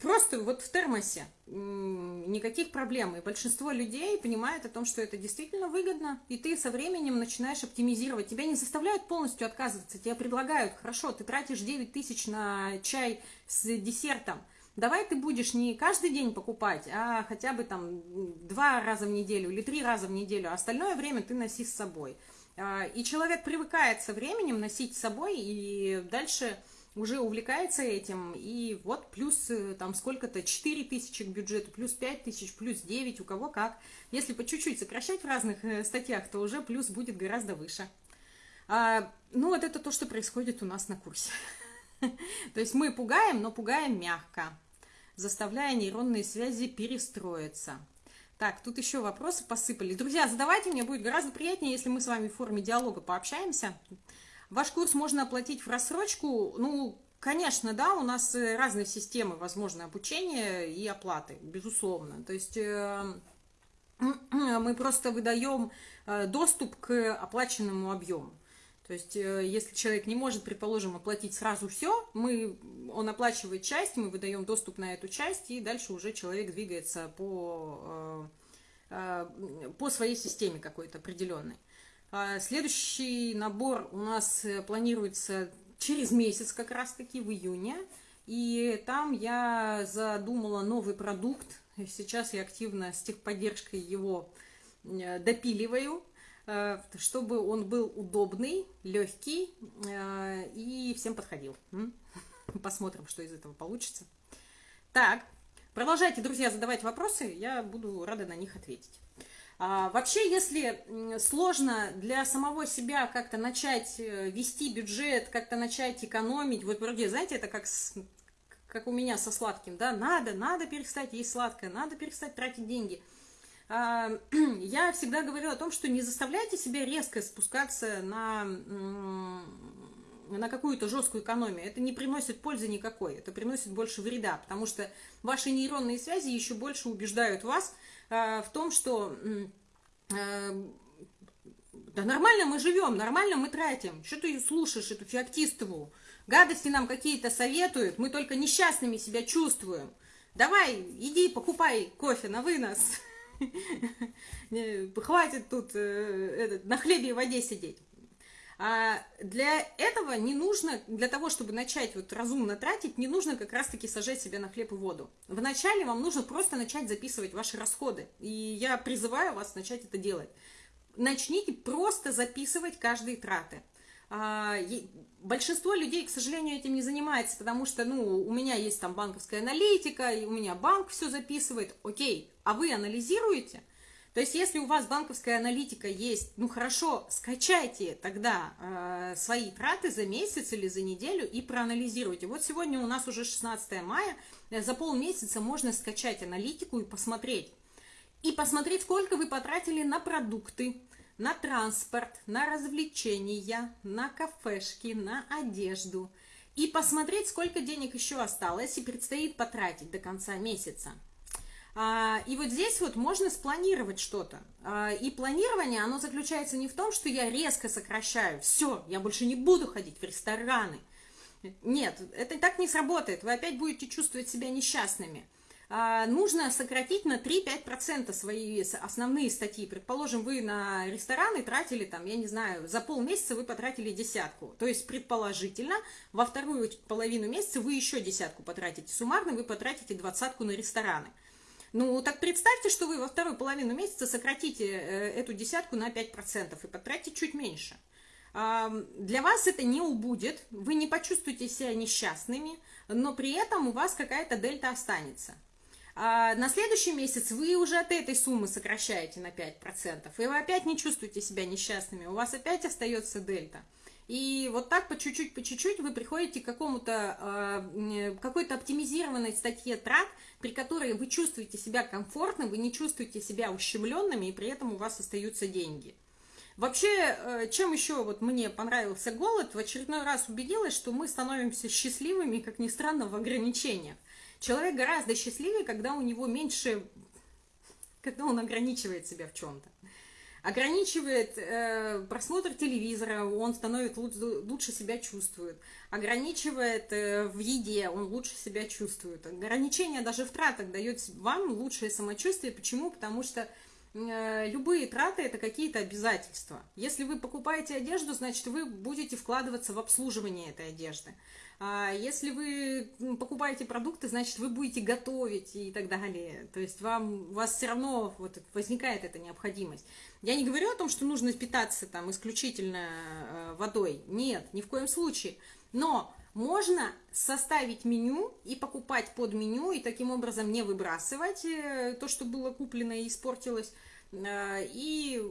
просто вот в термосе никаких проблем. И большинство людей понимает о том, что это действительно выгодно, и ты со временем начинаешь оптимизировать. Тебя не заставляют полностью отказываться, тебе предлагают, хорошо, ты тратишь 9 тысяч на чай с десертом, давай ты будешь не каждый день покупать, а хотя бы там два раза в неделю или три раза в неделю, а остальное время ты носи с собой. А, и человек привыкает со временем носить с собой, и дальше уже увлекается этим, и вот плюс э, там сколько-то, 4 тысячи к бюджету, плюс 5 тысяч, плюс 9, у кого как. Если по чуть-чуть сокращать в разных э, статьях, то уже плюс будет гораздо выше. А, ну, вот это то, что происходит у нас на курсе. <laughs> То есть мы пугаем, но пугаем мягко, заставляя нейронные связи перестроиться. Так, тут еще вопросы посыпали. Друзья, задавайте, мне будет гораздо приятнее, если мы с вами в форме диалога пообщаемся. Ваш курс можно оплатить в рассрочку. Ну, конечно, да, у нас э, разные системы возможно обучения и оплаты, безусловно. То есть э, <clears throat> мы просто выдаем э, доступ к оплаченному объему. То есть, если человек не может, предположим, оплатить сразу все, мы, он оплачивает часть, мы выдаем доступ на эту часть, и дальше уже человек двигается по, по своей системе какой-то определенной. А следующий набор у нас э, планируется через месяц как раз-таки, в июне. И там я задумала новый продукт. Сейчас я активно с техподдержкой его э, допиливаю, э, чтобы он был удобный, легкий и всем подходил. <laughs> Посмотрим, что из этого получится. Так, продолжайте, друзья, задавать вопросы, я буду рада на них ответить. А, вообще, если сложно для самого себя как-то начать э, вести бюджет, как-то начать экономить, вот вроде, знаете, это как, с, как у меня со сладким, да, надо, надо перестать есть сладкое, надо перестать тратить деньги. А, <clears throat> я всегда говорю о том, что не заставляйте себя резко спускаться на, на какую-то жесткую экономию. Это не приносит пользы никакой, это приносит больше вреда, потому что ваши нейронные связи еще больше убеждают вас, в том, что э, да нормально мы живем, нормально мы тратим. Что ты слушаешь эту феоктистову? Гадости нам какие-то советуют, мы только несчастными себя чувствуем. Давай, иди, покупай кофе на вынос. <laughs> Хватит тут э, на хлебе и воде сидеть. А для этого не нужно, для того, чтобы начать вот разумно тратить, не нужно как раз-таки сажать себя на хлеб и воду. Вначале вам нужно просто начать записывать ваши расходы. И я призываю вас начать это делать. Начните просто записывать каждые траты. А, большинство людей, к сожалению, этим не занимается, потому что, ну, у меня есть там банковская аналитика, и у меня банк все записывает. Окей, а вы анализируете? То есть, если у вас банковская аналитика есть, ну хорошо, скачайте тогда э, свои траты за месяц или за неделю и проанализируйте. Вот сегодня у нас уже 16 мая, э, за полмесяца можно скачать аналитику и посмотреть. И посмотреть, сколько вы потратили на продукты, на транспорт, на развлечения, на кафешки, на одежду. И посмотреть, сколько денег еще осталось и предстоит потратить до конца месяца. А, и вот здесь вот можно спланировать что-то. А, и планирование, оно заключается не в том, что я резко сокращаю, все, я больше не буду ходить в рестораны. Нет, это так не сработает, вы опять будете чувствовать себя несчастными. А, нужно сократить на 3-5% свои основные статьи. Предположим, вы на рестораны тратили, там, я не знаю, за полмесяца вы потратили десятку. То есть, предположительно, во вторую половину месяца вы еще десятку потратите. Суммарно вы потратите двадцатку на рестораны. Ну, так представьте, что вы во вторую половину месяца сократите э, эту десятку на 5% и потратите чуть меньше. Для вас это не убудет, вы не почувствуете себя несчастными, но при этом у вас какая-то дельта останется. А на следующий месяц вы уже от этой суммы сокращаете на 5%, и вы опять не чувствуете себя несчастными, у вас опять остается дельта. И вот так по чуть-чуть, по чуть-чуть вы приходите к какому-то, э, какой-то оптимизированной статье трат, при которой вы чувствуете себя комфортно, вы не чувствуете себя ущемленными, и при этом у вас остаются деньги. Вообще, э, чем еще вот мне понравился голод, в очередной раз убедилась, что мы становимся счастливыми, как ни странно, в ограничениях. Человек гораздо счастливее, когда у него меньше, когда он ограничивает себя в чем-то ограничивает э, просмотр телевизора, он становится лучше, лучше себя чувствует, ограничивает э, в еде, он лучше себя чувствует. Ограничение даже в тратах дает вам лучшее самочувствие. Почему? Потому что э, любые траты это какие-то обязательства. Если вы покупаете одежду, значит вы будете вкладываться в обслуживание этой одежды. А если вы покупаете продукты, значит, вы будете готовить и так далее. То есть вам, у вас все равно вот возникает эта необходимость. Я не говорю о том, что нужно питаться там исключительно э, водой. Нет, ни в коем случае. Но можно составить меню и покупать под меню, и таким образом не выбрасывать э, то, что было куплено и испортилось. И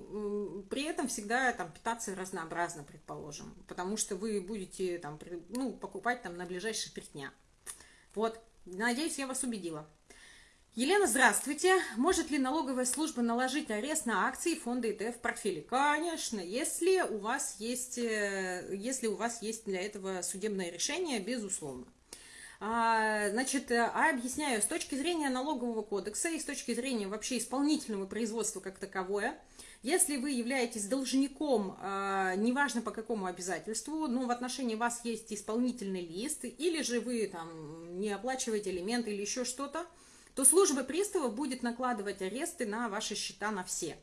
при этом всегда там питаться разнообразно, предположим, потому что вы будете там, ну, покупать там на ближайшие три дня. Вот, надеюсь, я вас убедила. Елена, здравствуйте. Может ли налоговая служба наложить арест на акции фонда ETF в портфеле? Конечно, если у вас есть, э, если у вас есть для этого судебное решение, безусловно. А, значит, а объясняю, с точки зрения налогового кодекса и с точки зрения вообще исполнительного производства как таковое, если вы являетесь должником, а, неважно по какому обязательству, но в отношении вас есть исполнительный лист, или же вы там не оплачиваете элементы или еще что-то, то служба приставов будет накладывать аресты на ваши счета на все.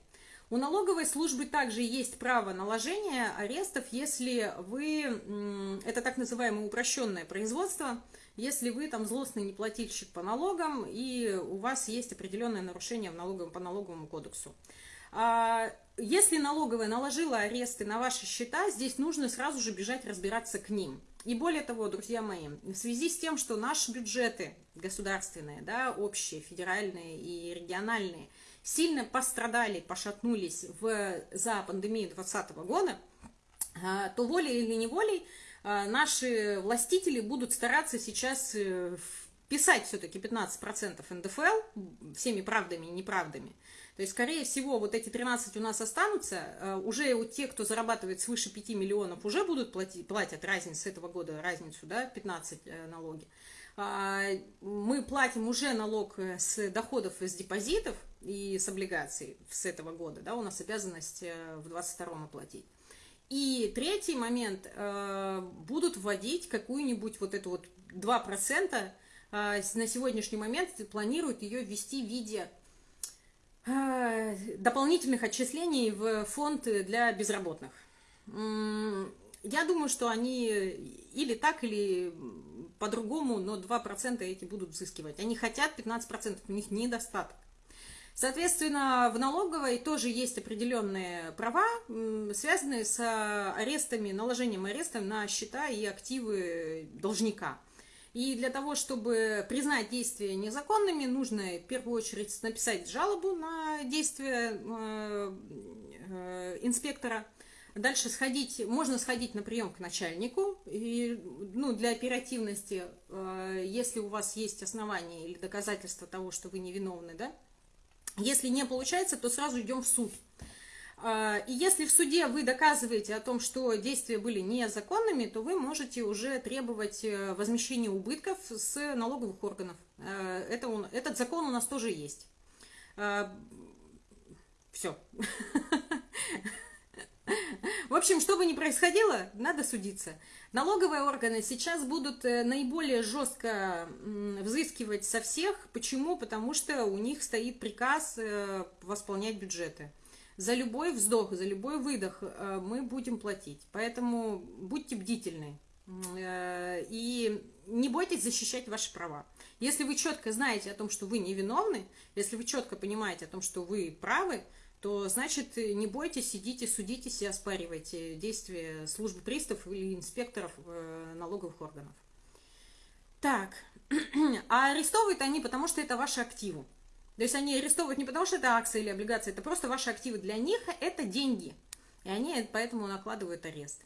У налоговой службы также есть право наложения арестов, если вы, это так называемое упрощенное производство, если вы там злостный неплательщик по налогам и у вас есть определенное нарушение в налоговом, по налоговому кодексу. А, если налоговая наложила аресты на ваши счета, здесь нужно сразу же бежать разбираться к ним. И более того, друзья мои, в связи с тем, что наши бюджеты государственные, да, общие, федеральные и региональные, сильно пострадали, пошатнулись в, за пандемию 2020 года, а, то волей или неволей наши властители будут стараться сейчас э, писать все-таки 15% НДФЛ всеми правдами и неправдами. То есть, скорее всего, вот эти 13 у нас останутся, э, уже у тех, кто зарабатывает свыше 5 миллионов, уже будут платить, платят разницу с этого года, разницу, да, 15 э, налоги. А, мы платим уже налог э, с доходов из депозитов и с облигаций с этого года, да, у нас обязанность в 22-м оплатить. И третий момент, будут вводить какую-нибудь вот эту вот 2%, на сегодняшний момент планируют ее ввести в виде Э, дополнительных отчислений в фонд для безработных. Я думаю, что они или так, или по-другому, но 2% эти будут взыскивать. Они хотят 15%, у них недостаток. Соответственно, в налоговой тоже есть определенные права, связанные с арестами, наложением ареста на счета и активы должника. И для того, чтобы признать действия незаконными, нужно в первую очередь написать жалобу на действия э, э, инспектора. Дальше сходить, можно сходить на прием к начальнику, и, ну, для оперативности, э, если у вас есть основания или доказательства того, что вы невиновны, да. Если не получается, то сразу идем в суд. А, и если в суде вы доказываете о том, что действия были незаконными, то вы можете уже требовать э, возмещения убытков с налоговых органов. Э, это он, этот закон у нас тоже есть. А, Все. <laughs> В общем, что бы ни происходило, надо судиться. Налоговые органы сейчас будут э, наиболее жестко взыскивать со всех. Почему? Потому что у них стоит приказ восполнять бюджеты. За любой вздох, за любой выдох э, мы будем платить. Поэтому будьте бдительны. Э, и не бойтесь защищать ваши права. Если вы четко знаете о том, что вы невиновны, если вы четко понимаете о том, что вы правы, то значит не бойтесь, сидите, судитесь и оспаривайте действия службы приставов или инспекторов э, налоговых органов. Так, <clears throat> а арестовывают они, потому что это ваши активы. То есть они арестовывают не потому, что это акции или облигации, это просто ваши активы. Для них это деньги. И они поэтому накладывают арест.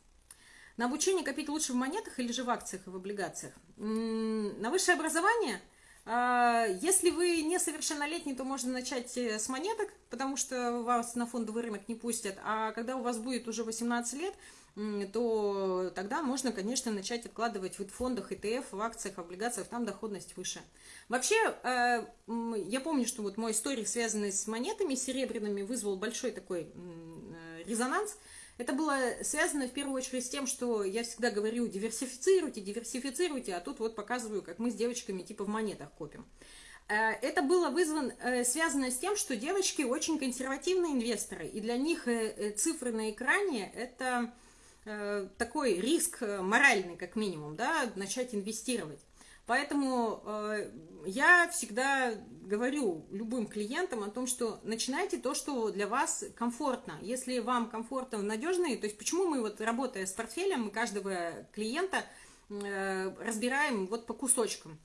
На обучение копить лучше в монетах или же в акциях и в облигациях? На высшее образование, если вы несовершеннолетний, то можно начать э, с монеток, потому что вас на фондовый рынок не пустят. А когда у вас будет уже 18 лет, то тогда можно, конечно, начать откладывать в фондах, ETF, в акциях, в облигациях, там доходность выше. Вообще, э, я помню, что вот мой историк, связанный с монетами серебряными, вызвал большой такой э, резонанс. Это было связано в первую очередь с тем, что я всегда говорю, диверсифицируйте, диверсифицируйте, а тут вот показываю, как мы с девочками типа в монетах копим. Э, это было вызвано, связано с тем, что девочки очень консервативные инвесторы, и для них цифры на экране – это Э, такой риск э, моральный, как минимум, да, начать инвестировать. Поэтому э, я всегда говорю любым клиентам о том, что начинайте то, что для вас комфортно. Если вам комфортно, надежно, то есть почему мы вот работая с портфелем, мы каждого клиента э, разбираем вот по кусочкам.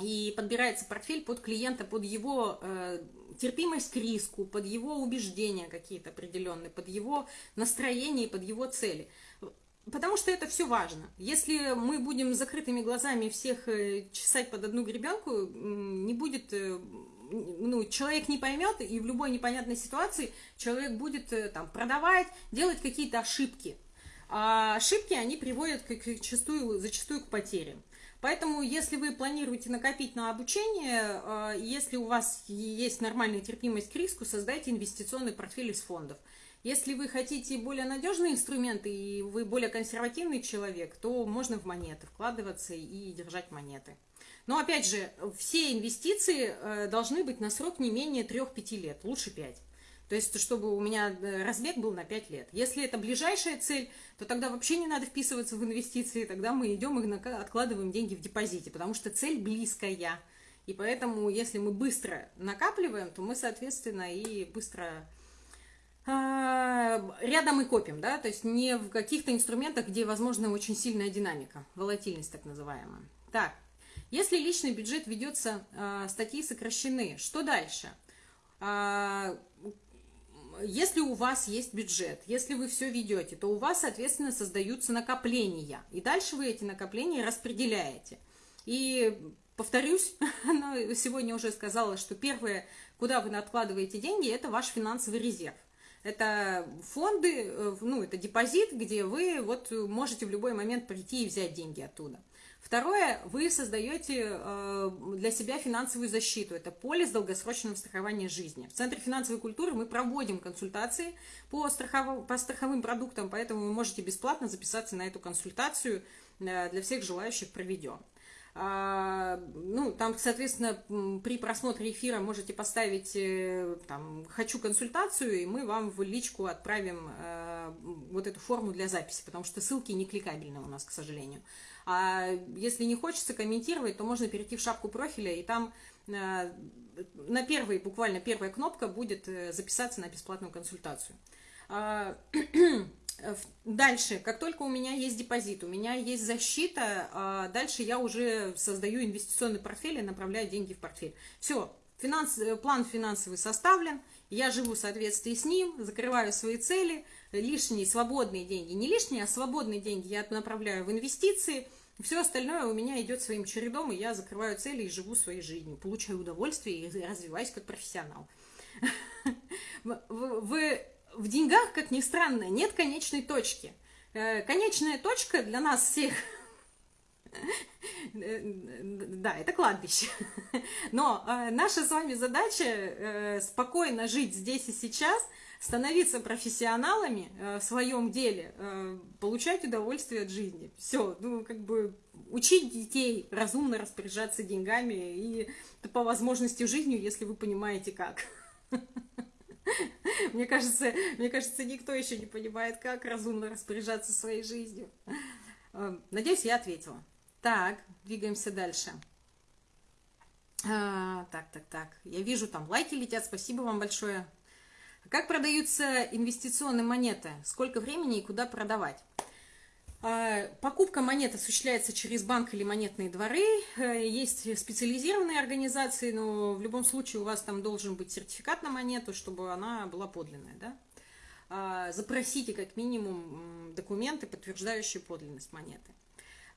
и подбирается портфель под клиента, под его э, терпимость к риску, под его убеждения какие-то определенные, под его настроение, под его цели. Потому что это все важно. Если мы будем закрытыми глазами всех э, чесать под одну гребенку, не будет, э, ну, человек не поймет, и в любой непонятной ситуации человек будет э, там продавать, делать какие-то ошибки. А ошибки, они приводят к, к, зачастую, зачастую к потерям. Поэтому, если вы планируете накопить на обучение, если у вас есть нормальная терпимость к риску, создайте инвестиционный портфель из фондов – если вы хотите более надежные инструменты и вы более консервативный человек, то можно в монеты вкладываться и держать монеты. Но опять же, все инвестиции э, должны быть на срок не менее 3-5 лет, лучше 5. То есть, чтобы у меня э, разбег был на 5 лет. Если это ближайшая цель, то тогда вообще не надо вписываться в инвестиции, тогда мы идем и откладываем деньги в депозите, потому что цель близкая. И поэтому, если мы быстро накапливаем, то мы, соответственно, и быстро рядом и копим, да, то есть не в каких-то инструментах, где возможна очень сильная динамика, волатильность так называемая. Так, если личный бюджет ведется, э, статьи сокращены, что дальше? Э, если у вас есть бюджет, если вы все ведете, то у вас, соответственно, создаются накопления, и дальше вы эти накопления распределяете. И повторюсь, <laughs> сегодня уже сказала, что первое, куда вы откладываете деньги, это ваш финансовый резерв. Это фонды, э, ну, это депозит, где вы вот можете в любой момент прийти и взять деньги оттуда. Второе, вы создаете э, для себя финансовую защиту. Это полис долгосрочного страхования жизни. В Центре финансовой культуры мы проводим консультации по, страхов... по страховым продуктам, поэтому вы можете бесплатно записаться на эту консультацию. Э, для всех желающих проведем. А, ну, там, соответственно, при просмотре эфира можете поставить э, там «хочу консультацию», и мы вам в личку отправим э, вот эту форму для записи, потому что ссылки не кликабельны у нас, к сожалению. А если не хочется комментировать, то можно перейти в шапку профиля, и там э, на первой, буквально первая кнопка будет записаться на бесплатную консультацию. <clears throat> Э, дальше, как только у меня есть депозит, у меня есть защита, а дальше я уже создаю инвестиционный портфель и направляю деньги в портфель. Все, финанс, э, план финансовый составлен, я живу в соответствии с ним, закрываю свои цели, лишние свободные деньги, не лишние, а свободные деньги я направляю в инвестиции, все остальное у меня идет своим чередом, и я закрываю цели и живу своей жизнью, получаю удовольствие и развиваюсь как профессионал. <laughs> Вы в деньгах, как ни странно, нет конечной точки. Э, конечная точка для нас всех <laughs> да, это кладбище. <laughs> Но э, наша с вами задача э, спокойно жить здесь и сейчас, становиться профессионалами э, в своем деле, э, получать удовольствие от жизни. Все, ну, как бы учить детей разумно распоряжаться деньгами и по возможности жизнью, если вы понимаете как. <laughs> <laughs> Мне кажется, мне кажется, никто еще не понимает, как разумно распоряжаться своей жизнью. Эм, надеюсь, я ответила. Так, двигаемся дальше. А, так, так, так. Я вижу, там лайки летят. Спасибо вам большое. Как продаются инвестиционные монеты? Сколько времени и куда продавать? А, покупка монет осуществляется через банк или монетные дворы. Э, есть специализированные организации, но в любом случае у вас там должен быть сертификат на монету, чтобы она была подлинная. Да? А, запросите как минимум документы, подтверждающие подлинность монеты.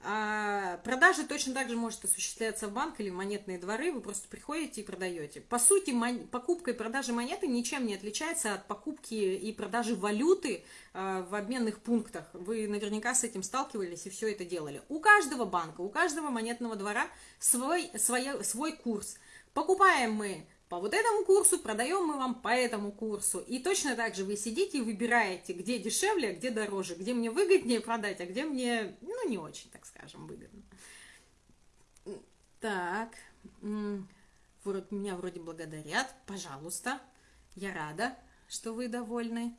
А продажа точно так же может осуществляться в банк или в монетные дворы, вы просто приходите и продаете. По сути, покупка и продажа монеты ничем не отличается от покупки и продажи валюты э, в обменных пунктах. Вы наверняка с этим сталкивались и все это делали. У каждого банка, у каждого монетного двора свой, свой, свой курс. Покупаем мы по вот этому курсу, продаем мы вам по этому курсу. И точно так же вы сидите и выбираете, где дешевле, а где дороже, где мне выгоднее продать, а где мне, ну, не очень, так скажем, выгодно. Так, меня вроде благодарят, пожалуйста, я рада, что вы довольны.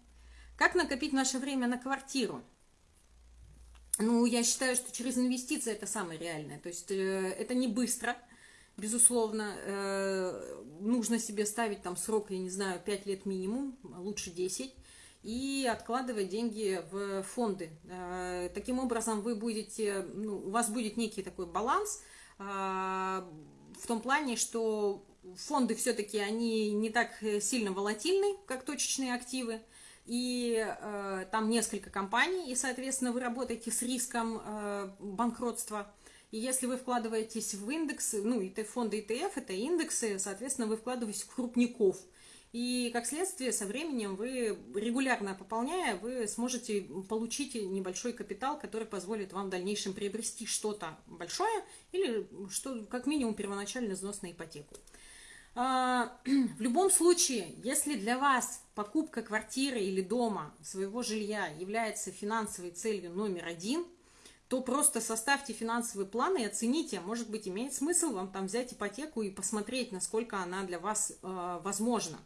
Как накопить наше время на квартиру? Ну, я считаю, что через инвестиции это самое реальное. То есть э, это не быстро, Безусловно, э, нужно себе ставить там срок, я не знаю, 5 лет минимум, лучше 10, и откладывать деньги в фонды. Э, таким образом, вы будете, ну, у вас будет некий такой баланс, э, в том плане, что фонды все-таки они не так сильно волатильны, как точечные активы, и э, там несколько компаний, и, соответственно, вы работаете с риском э, банкротства. И если вы вкладываетесь в индексы, ну, и фонды ETF, это индексы, соответственно, вы вкладываетесь в крупников. И, как следствие, со временем вы, регулярно пополняя, вы сможете получить небольшой капитал, который позволит вам в дальнейшем приобрести что-то большое или, что, как минимум, первоначальный взнос на ипотеку. А, <clears throat> в любом случае, если для вас покупка квартиры или дома, своего жилья является финансовой целью номер один, то просто составьте финансовый план и оцените, может быть, имеет смысл вам там взять ипотеку и посмотреть, насколько она для вас э, возможна.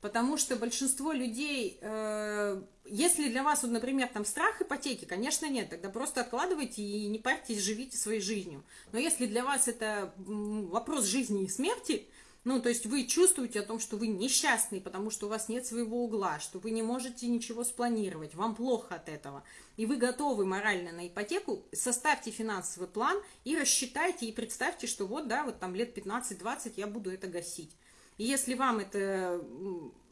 Потому что большинство людей, э, если для вас, вот, например, там страх ипотеки, конечно, нет, тогда просто откладывайте и не парьтесь, живите своей жизнью. Но если для вас это вопрос жизни и смерти, ну, то есть вы чувствуете о том, что вы несчастный, потому что у вас нет своего угла, что вы не можете ничего спланировать, вам плохо от этого, и вы готовы морально на ипотеку, составьте финансовый план и рассчитайте, и представьте, что вот, да, вот там лет 15-20 я буду это гасить. И если вам это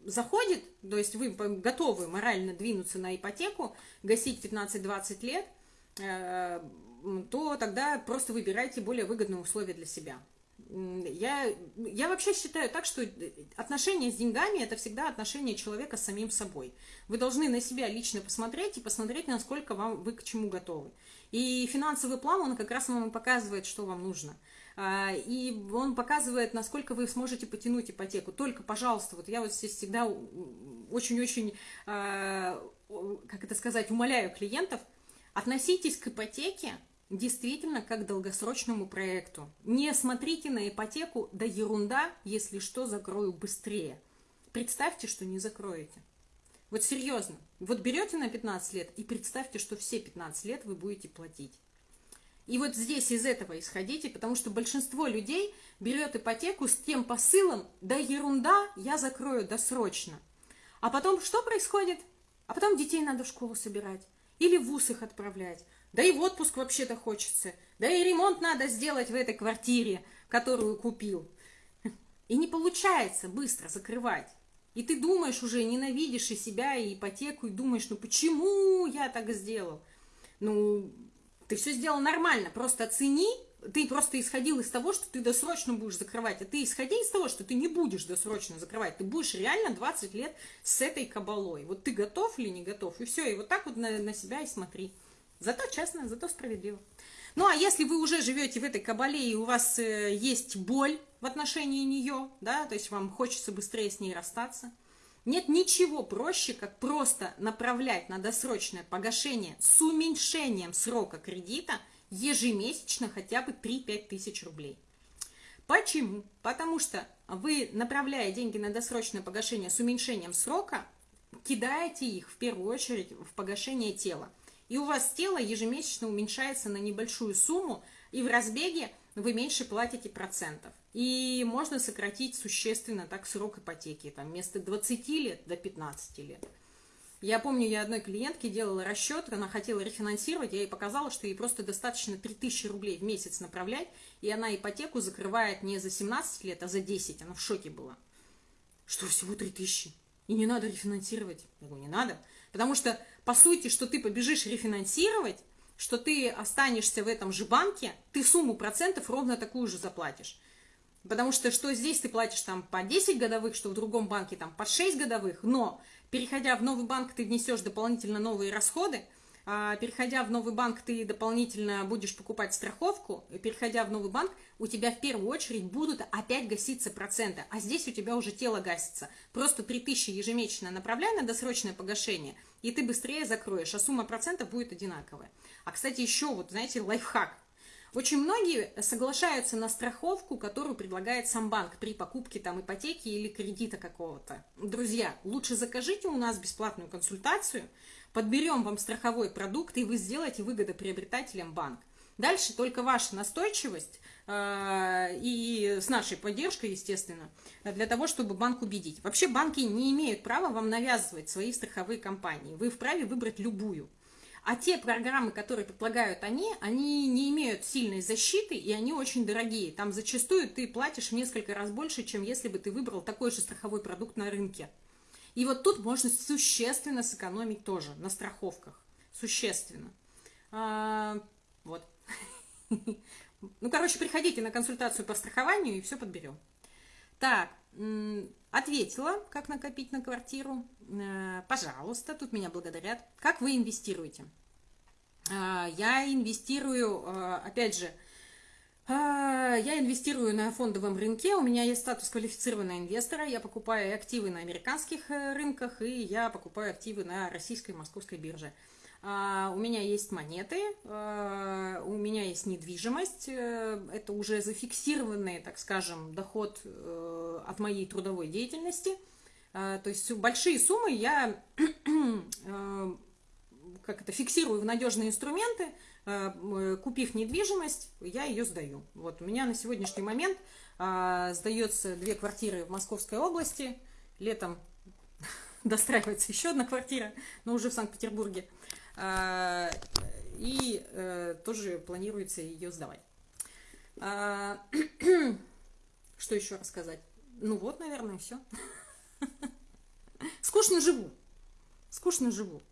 заходит, то есть вы готовы морально двинуться на ипотеку, гасить 15-20 лет, э, то тогда просто выбирайте более выгодные условия для себя. Я, я вообще считаю так, что отношения с деньгами – это всегда отношение человека с самим собой. Вы должны на себя лично посмотреть и посмотреть, насколько вам, вы к чему готовы. И финансовый план, он как раз вам показывает, что вам нужно. А, и он показывает, насколько вы сможете потянуть ипотеку. Только, пожалуйста, вот я вот здесь всегда очень-очень, а, как это сказать, умоляю клиентов, относитесь к ипотеке действительно как долгосрочному проекту. Не смотрите на ипотеку, да ерунда, если что, закрою быстрее. Представьте, что не закроете. Вот серьезно, вот берете на 15 лет и представьте, что все 15 лет вы будете платить. И вот здесь из этого исходите, потому что большинство людей берет ипотеку с тем посылом, да ерунда, я закрою досрочно. А потом что происходит? А потом детей надо в школу собирать или в ВУЗ их отправлять. Да и в отпуск вообще-то хочется. Да и ремонт надо сделать в этой квартире, которую купил. И не получается быстро закрывать. И ты думаешь уже, ненавидишь и себя, и ипотеку, и думаешь, ну почему я так сделал? Ну, ты все сделал нормально, просто оцени, ты просто исходил из того, что ты досрочно будешь закрывать, а ты исходи из того, что ты не будешь досрочно закрывать, ты будешь реально 20 лет с этой кабалой. Вот ты готов или не готов, и все, и вот так вот на, на себя и смотри. Зато честно, зато справедливо. Ну, а если вы уже живете в этой кабале, и у вас э, есть боль в отношении нее, да, то есть вам хочется быстрее с ней расстаться, нет ничего проще, как просто направлять на досрочное погашение с уменьшением срока кредита ежемесячно хотя бы 3-5 тысяч рублей. Почему? Потому что вы, направляя деньги на досрочное погашение с уменьшением срока, кидаете их в первую очередь в погашение тела – и у вас тело ежемесячно уменьшается на небольшую сумму, и в разбеге вы меньше платите процентов. И можно сократить существенно так срок ипотеки, там вместо 20 лет до 15 лет. Я помню, я одной клиентке делала расчет, она хотела рефинансировать, я ей показала, что ей просто достаточно 3000 рублей в месяц направлять, и она ипотеку закрывает не за 17 лет, а за 10. Она в шоке была. Что, всего 3000? И не надо рефинансировать? Я говорю, не надо. Потому что, по сути, что ты побежишь рефинансировать, что ты останешься в этом же банке, ты сумму процентов ровно такую же заплатишь. Потому что что здесь ты платишь там по 10 годовых, что в другом банке там по 6 годовых, но переходя в новый банк, ты внесешь дополнительно новые расходы, а, переходя в новый банк, ты дополнительно будешь покупать страховку, переходя в новый банк, у тебя в первую очередь будут опять гаситься проценты, а здесь у тебя уже тело гасится. Просто 3000 ежемесячно направляй на досрочное погашение, и ты быстрее закроешь, а сумма процентов будет одинаковая. А, кстати, еще вот, знаете, лайфхак. Очень многие соглашаются на страховку, которую предлагает сам банк при покупке там ипотеки или кредита какого-то. Друзья, лучше закажите у нас бесплатную консультацию, подберем вам страховой продукт, и вы сделаете выгодоприобретателем банк. Дальше только ваша настойчивость э, и с нашей поддержкой, естественно, для того, чтобы банк убедить. Вообще банки не имеют права вам навязывать свои страховые компании. Вы вправе выбрать любую. А те программы, которые предлагают они, они не имеют сильной защиты, и они очень дорогие. Там зачастую ты платишь в несколько раз больше, чем если бы ты выбрал такой же страховой продукт на рынке. И вот тут можно существенно сэкономить тоже на страховках. Существенно. А, вот. <laughs> Ну, короче, приходите на консультацию по страхованию и все подберем. Так, ответила, как накопить на квартиру. Э, пожалуйста, тут меня благодарят. Как вы инвестируете? А, я инвестирую, э, опять же, я инвестирую на фондовом рынке, у меня есть статус квалифицированного инвестора, я покупаю активы на американских э, рынках и я покупаю активы на российской московской бирже. А, у меня есть монеты, а, у меня есть недвижимость, э, это уже зафиксированный, так скажем, доход э, от моей трудовой деятельности. То есть большие суммы я <clears throat> как это, фиксирую в надежные инструменты, Э, купив недвижимость, я ее сдаю. Вот у меня на сегодняшний момент а, сдается две квартиры в Московской области. Летом <laughs> достраивается еще одна квартира, но уже в Санкт-Петербурге. А, и а, тоже планируется ее сдавать. А, <clears throat> что еще рассказать? Ну вот, наверное, все. <laughs> Скучно живу. Скучно живу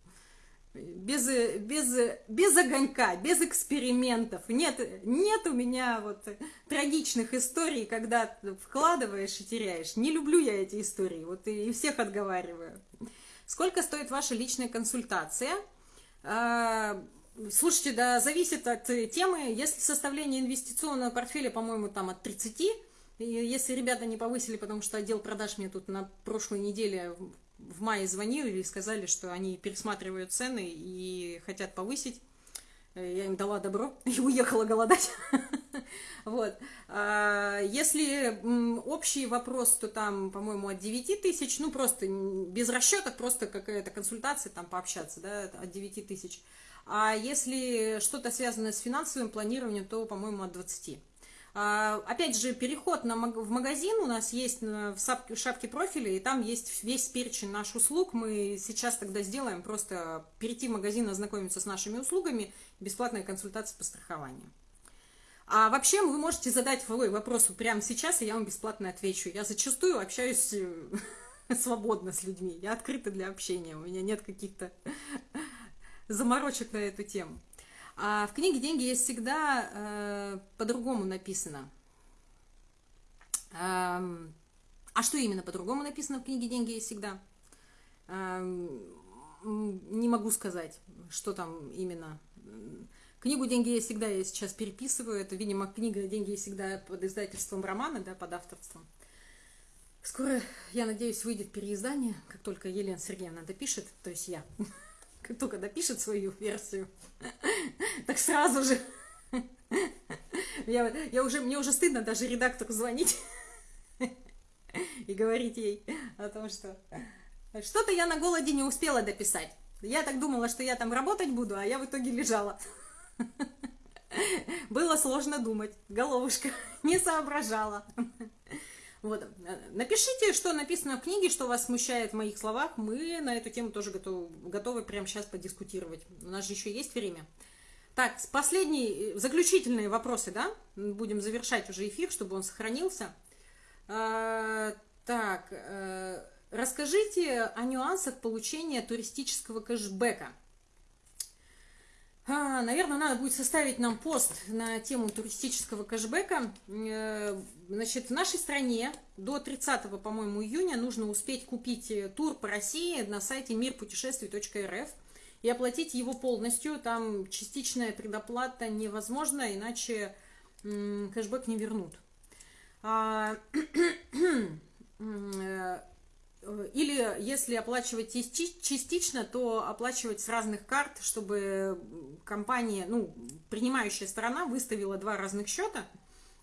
без, без, без огонька, без экспериментов. Нет, нет у меня вот трагичных историй, когда вкладываешь и теряешь. Не люблю я эти истории, вот и всех отговариваю. Сколько стоит ваша личная консультация? А, слушайте, да, зависит от темы. Если составление инвестиционного портфеля, по-моему, там от 30, если ребята не повысили, потому что отдел продаж мне тут на прошлой неделе в мае звонили и сказали, что они пересматривают цены и хотят повысить. Э, я им дала добро <laughs> и уехала голодать. <laughs> Вот. А, если общий вопрос, то там, по-моему, от 9 тысяч, ну, просто без расчетов, просто какая-то консультация, там, пообщаться, да, от 9 тысяч. А если что-то связано с финансовым планированием, то, по-моему, от 20. А, опять же, переход на, в магазин у нас есть в шапке, в шапке профиля, и там есть весь перечень наших услуг. Мы сейчас тогда сделаем просто перейти в магазин, ознакомиться с нашими услугами, бесплатная консультация по страхованию. А вообще вы можете задать свой вопрос прямо сейчас, и я вам бесплатно отвечу. Я зачастую общаюсь э, <laughs> свободно с людьми. Я открыта для общения. У меня нет каких-то <laughs> заморочек на эту тему. А в книге «Деньги есть всегда» э, по-другому написано. Э, а что именно по-другому написано в книге «Деньги есть всегда»? Э, не могу сказать, что там именно. Книгу «Деньги есть всегда» я сейчас переписываю. Это, видимо, книга «Деньги есть всегда» под издательством романа, да, под авторством. Скоро, я надеюсь, выйдет переиздание, как только Елена Сергеевна допишет, то есть я как только допишет свою версию, <laughs> так сразу же. Я, я уже, мне уже стыдно даже редактору звонить <laughs> и говорить ей о том, что что-то я на голоде не успела дописать. Я так думала, что я там работать буду, а я в итоге лежала. <laughs> Было сложно думать, головушка не соображала. Вот. Напишите, что написано в книге, что вас смущает в моих словах. Мы на эту тему тоже готовы, готовы прямо сейчас подискутировать. У нас же еще есть время. Так, последние, заключительные вопросы, да? Будем завершать уже эфир, чтобы он сохранился. А, так, а, расскажите о нюансах получения туристического кэшбэка. А, наверное, надо будет составить нам пост на тему туристического кэшбэка. Э, значит, в нашей стране до 30, по-моему, июня нужно успеть купить э, тур по России на сайте мирпутешествий.рф и оплатить его полностью. Там частичная предоплата невозможна, иначе кэшбэк не вернут. <clears throat> Э, или если оплачивать частично, то оплачивать с разных карт, чтобы компания, ну, принимающая сторона выставила два разных счета,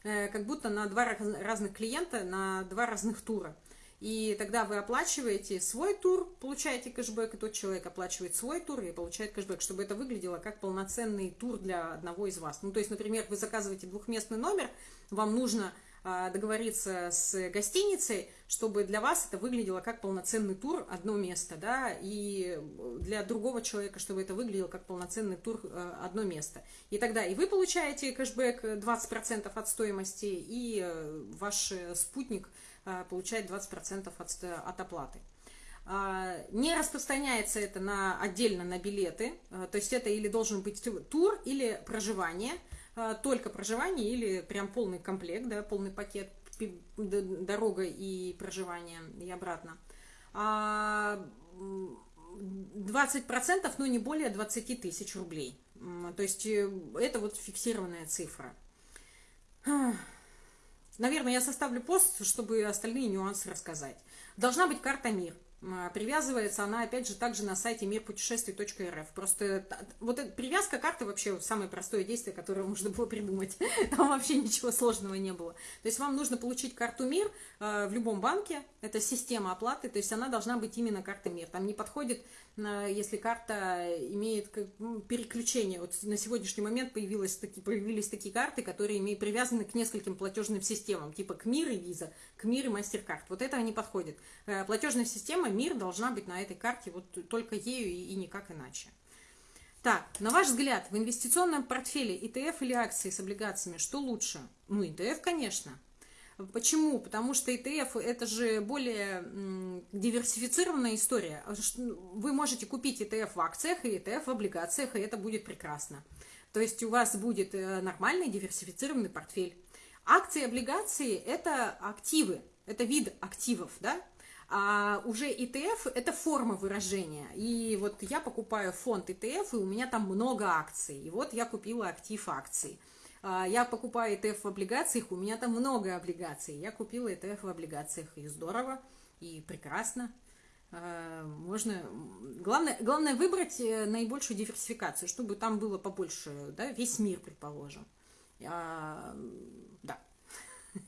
э, как будто на два разных клиента, на два разных тура. И тогда вы оплачиваете свой тур, получаете кэшбэк, и тот человек оплачивает свой тур и получает кэшбэк, чтобы это выглядело как полноценный тур для одного из вас. Ну, то есть, например, вы заказываете двухместный номер, вам нужно договориться с гостиницей, чтобы для вас это выглядело как полноценный тур одно место, да, и для другого человека, чтобы это выглядело как полноценный тур э, одно место. И тогда и вы получаете кэшбэк 20% от стоимости, и э, ваш спутник э, получает 20% от, от оплаты. А, не распространяется это на, отдельно на билеты, то есть это или должен быть тур, или проживание – а, только проживание или прям полный комплект, да, полный пакет, дорога и проживание и обратно. 20%, а, но не более 20 тысяч рублей. То есть э, это вот фиксированная цифра. Наверное, я составлю пост, чтобы остальные нюансы рассказать. Должна быть карта МИР. А, привязывается она, опять же, также на сайте мирпутешествий.рф. Просто вот эта привязка карты вообще самое простое действие, которое можно было придумать. <laughs> Там вообще ничего сложного не было. То есть вам нужно получить карту МИР э, в любом банке. Это система оплаты, то есть она должна быть именно карта МИР. Там не подходит, если карта имеет ну, переключение. Вот на сегодняшний момент появилось таки, появились такие карты, которые имеют, привязаны к нескольким платежным системам, типа к МИР и Виза, к МИР и Мастеркард. Вот это не подходит. Э, платежная система, мир должна быть на этой карте вот только ею и, и никак иначе. Так, на ваш взгляд, в инвестиционном портфеле ETF или акции с облигациями, что лучше? Ну, ETF, конечно. Почему? Потому что ETF это же более диверсифицированная история. Вы можете купить ETF в акциях и ETF в облигациях, и это будет прекрасно. То есть у вас будет э, нормальный диверсифицированный портфель. Акции и облигации – это активы, это вид активов, да? А уже ETF – это форма выражения. И вот я покупаю фонд ETF, и у меня там много акций. И вот я купила актив акций. А, я покупаю ETF в облигациях, у меня там много облигаций. Я купила ETF в облигациях, и здорово, и прекрасно. А, можно... Главное, главное выбрать э, наибольшую диверсификацию, чтобы там было побольше, да, весь мир, предположим. А, да. <laughs>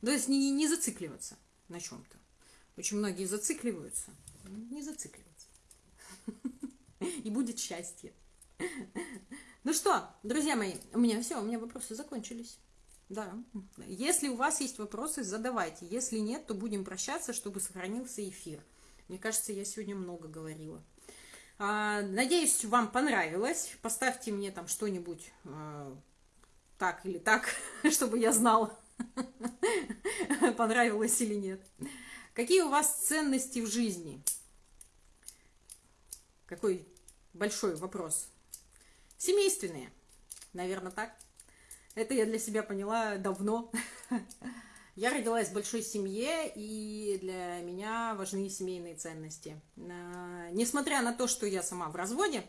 То есть не, не зацикливаться на чем-то. Очень многие зацикливаются. Не зацикливаться. <laughs> И будет счастье. <laughs> Ну что, друзья мои, у меня все, у меня вопросы закончились. Да. Если у вас есть вопросы, задавайте. Если нет, то будем прощаться, чтобы сохранился эфир. Мне кажется, я сегодня много говорила. А, надеюсь, вам понравилось. Поставьте мне там что-нибудь а, так или так, <laughs> чтобы я знала. <laughs> понравилось или нет. Какие у вас ценности в жизни? Какой большой вопрос. Семейственные, наверное, так. Это я для себя поняла давно. <laughs> Я родилась в большой семье, и для меня важны семейные ценности. А, несмотря на то, что я сама в разводе,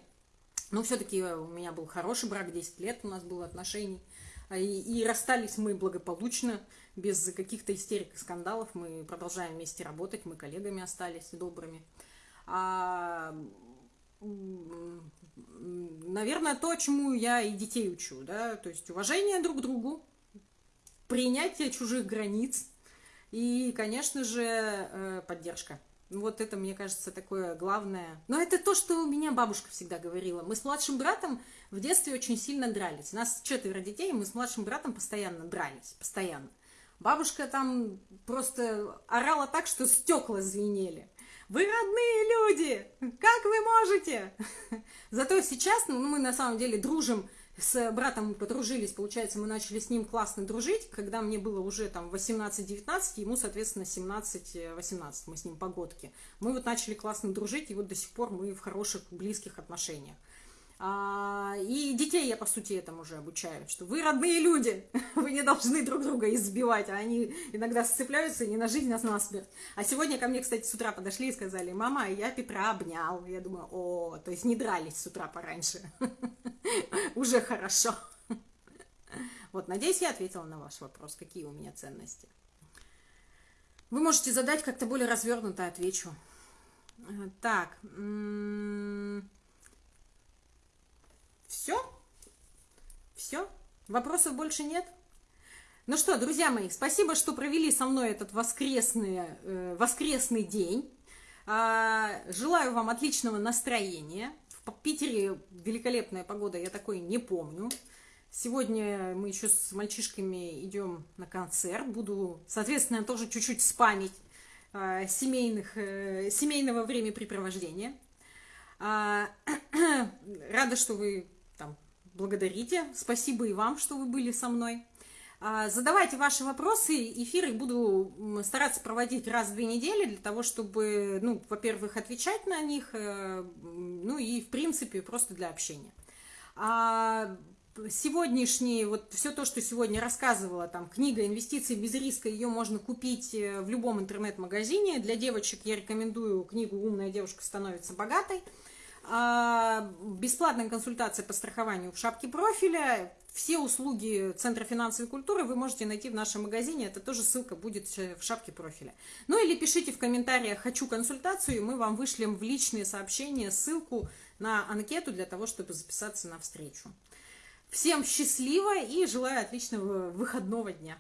но все-таки у меня был хороший брак, 10 лет у нас было отношений – а, и, расстались мы благополучно, без каких-то истерик и скандалов. Мы продолжаем вместе работать, мы коллегами остались добрыми. А, наверное, то, чему я и детей учу, да, то есть уважение друг к другу, принятие чужих границ и, конечно же, э, поддержка. Вот это, мне кажется, такое главное. Но это то, что у меня бабушка всегда говорила. Мы с младшим братом в детстве очень сильно дрались. У нас четверо детей, мы с младшим братом постоянно дрались, постоянно. Бабушка там просто орала так, что стекла звенели. Вы родные люди! Как вы можете? Зато сейчас ну, мы на самом деле дружим с братом мы подружились, получается, мы начали с ним классно дружить, когда мне было уже там 18-19, ему, соответственно, 17-18, мы с ним погодки. Мы вот начали классно дружить, и вот до сих пор мы в хороших, близких отношениях. А, и детей я, по сути, этому уже обучаю, что вы родные люди, <laughs> вы не должны друг друга избивать, а они иногда сцепляются не на жизнь, а на смерть. А сегодня ко мне, кстати, с утра подошли и сказали, мама, я Петра обнял. Я думаю, о, то есть не дрались с утра пораньше. <laughs> Уже хорошо. <laughs> Вот, надеюсь, я ответила на ваш вопрос, какие у меня ценности. Вы можете задать как-то более развернуто, отвечу. Так, все? Все? Вопросов больше нет? Ну что, друзья мои, спасибо, что провели со мной этот воскресный, э, воскресный день. А, желаю вам отличного настроения. В Питере великолепная погода, я такой не помню. Сегодня мы еще с мальчишками идем на концерт. Буду, соответственно, тоже чуть-чуть спамить э, семейных, э, семейного времяпрепровождения. Э, <clears throat> рада, что вы благодарите. Спасибо и вам, что вы были со мной. Э, задавайте ваши вопросы. Эфиры буду стараться проводить раз в две недели для того, чтобы, ну, во-первых, отвечать на них, э, ну и, в принципе, просто для общения. А сегодняшний, вот все то, что сегодня рассказывала, там, книга «Инвестиции без риска», ее можно купить э, в любом интернет-магазине. Для девочек я рекомендую книгу «Умная девушка становится богатой». А, бесплатная консультация по страхованию в шапке профиля. Все услуги Центра финансовой культуры вы можете найти в нашем магазине. Это тоже ссылка будет в шапке профиля. Ну или пишите в комментариях «Хочу консультацию», и мы вам вышлем в личные сообщения ссылку на анкету для того, чтобы записаться на встречу. Всем счастливо и желаю отличного выходного дня.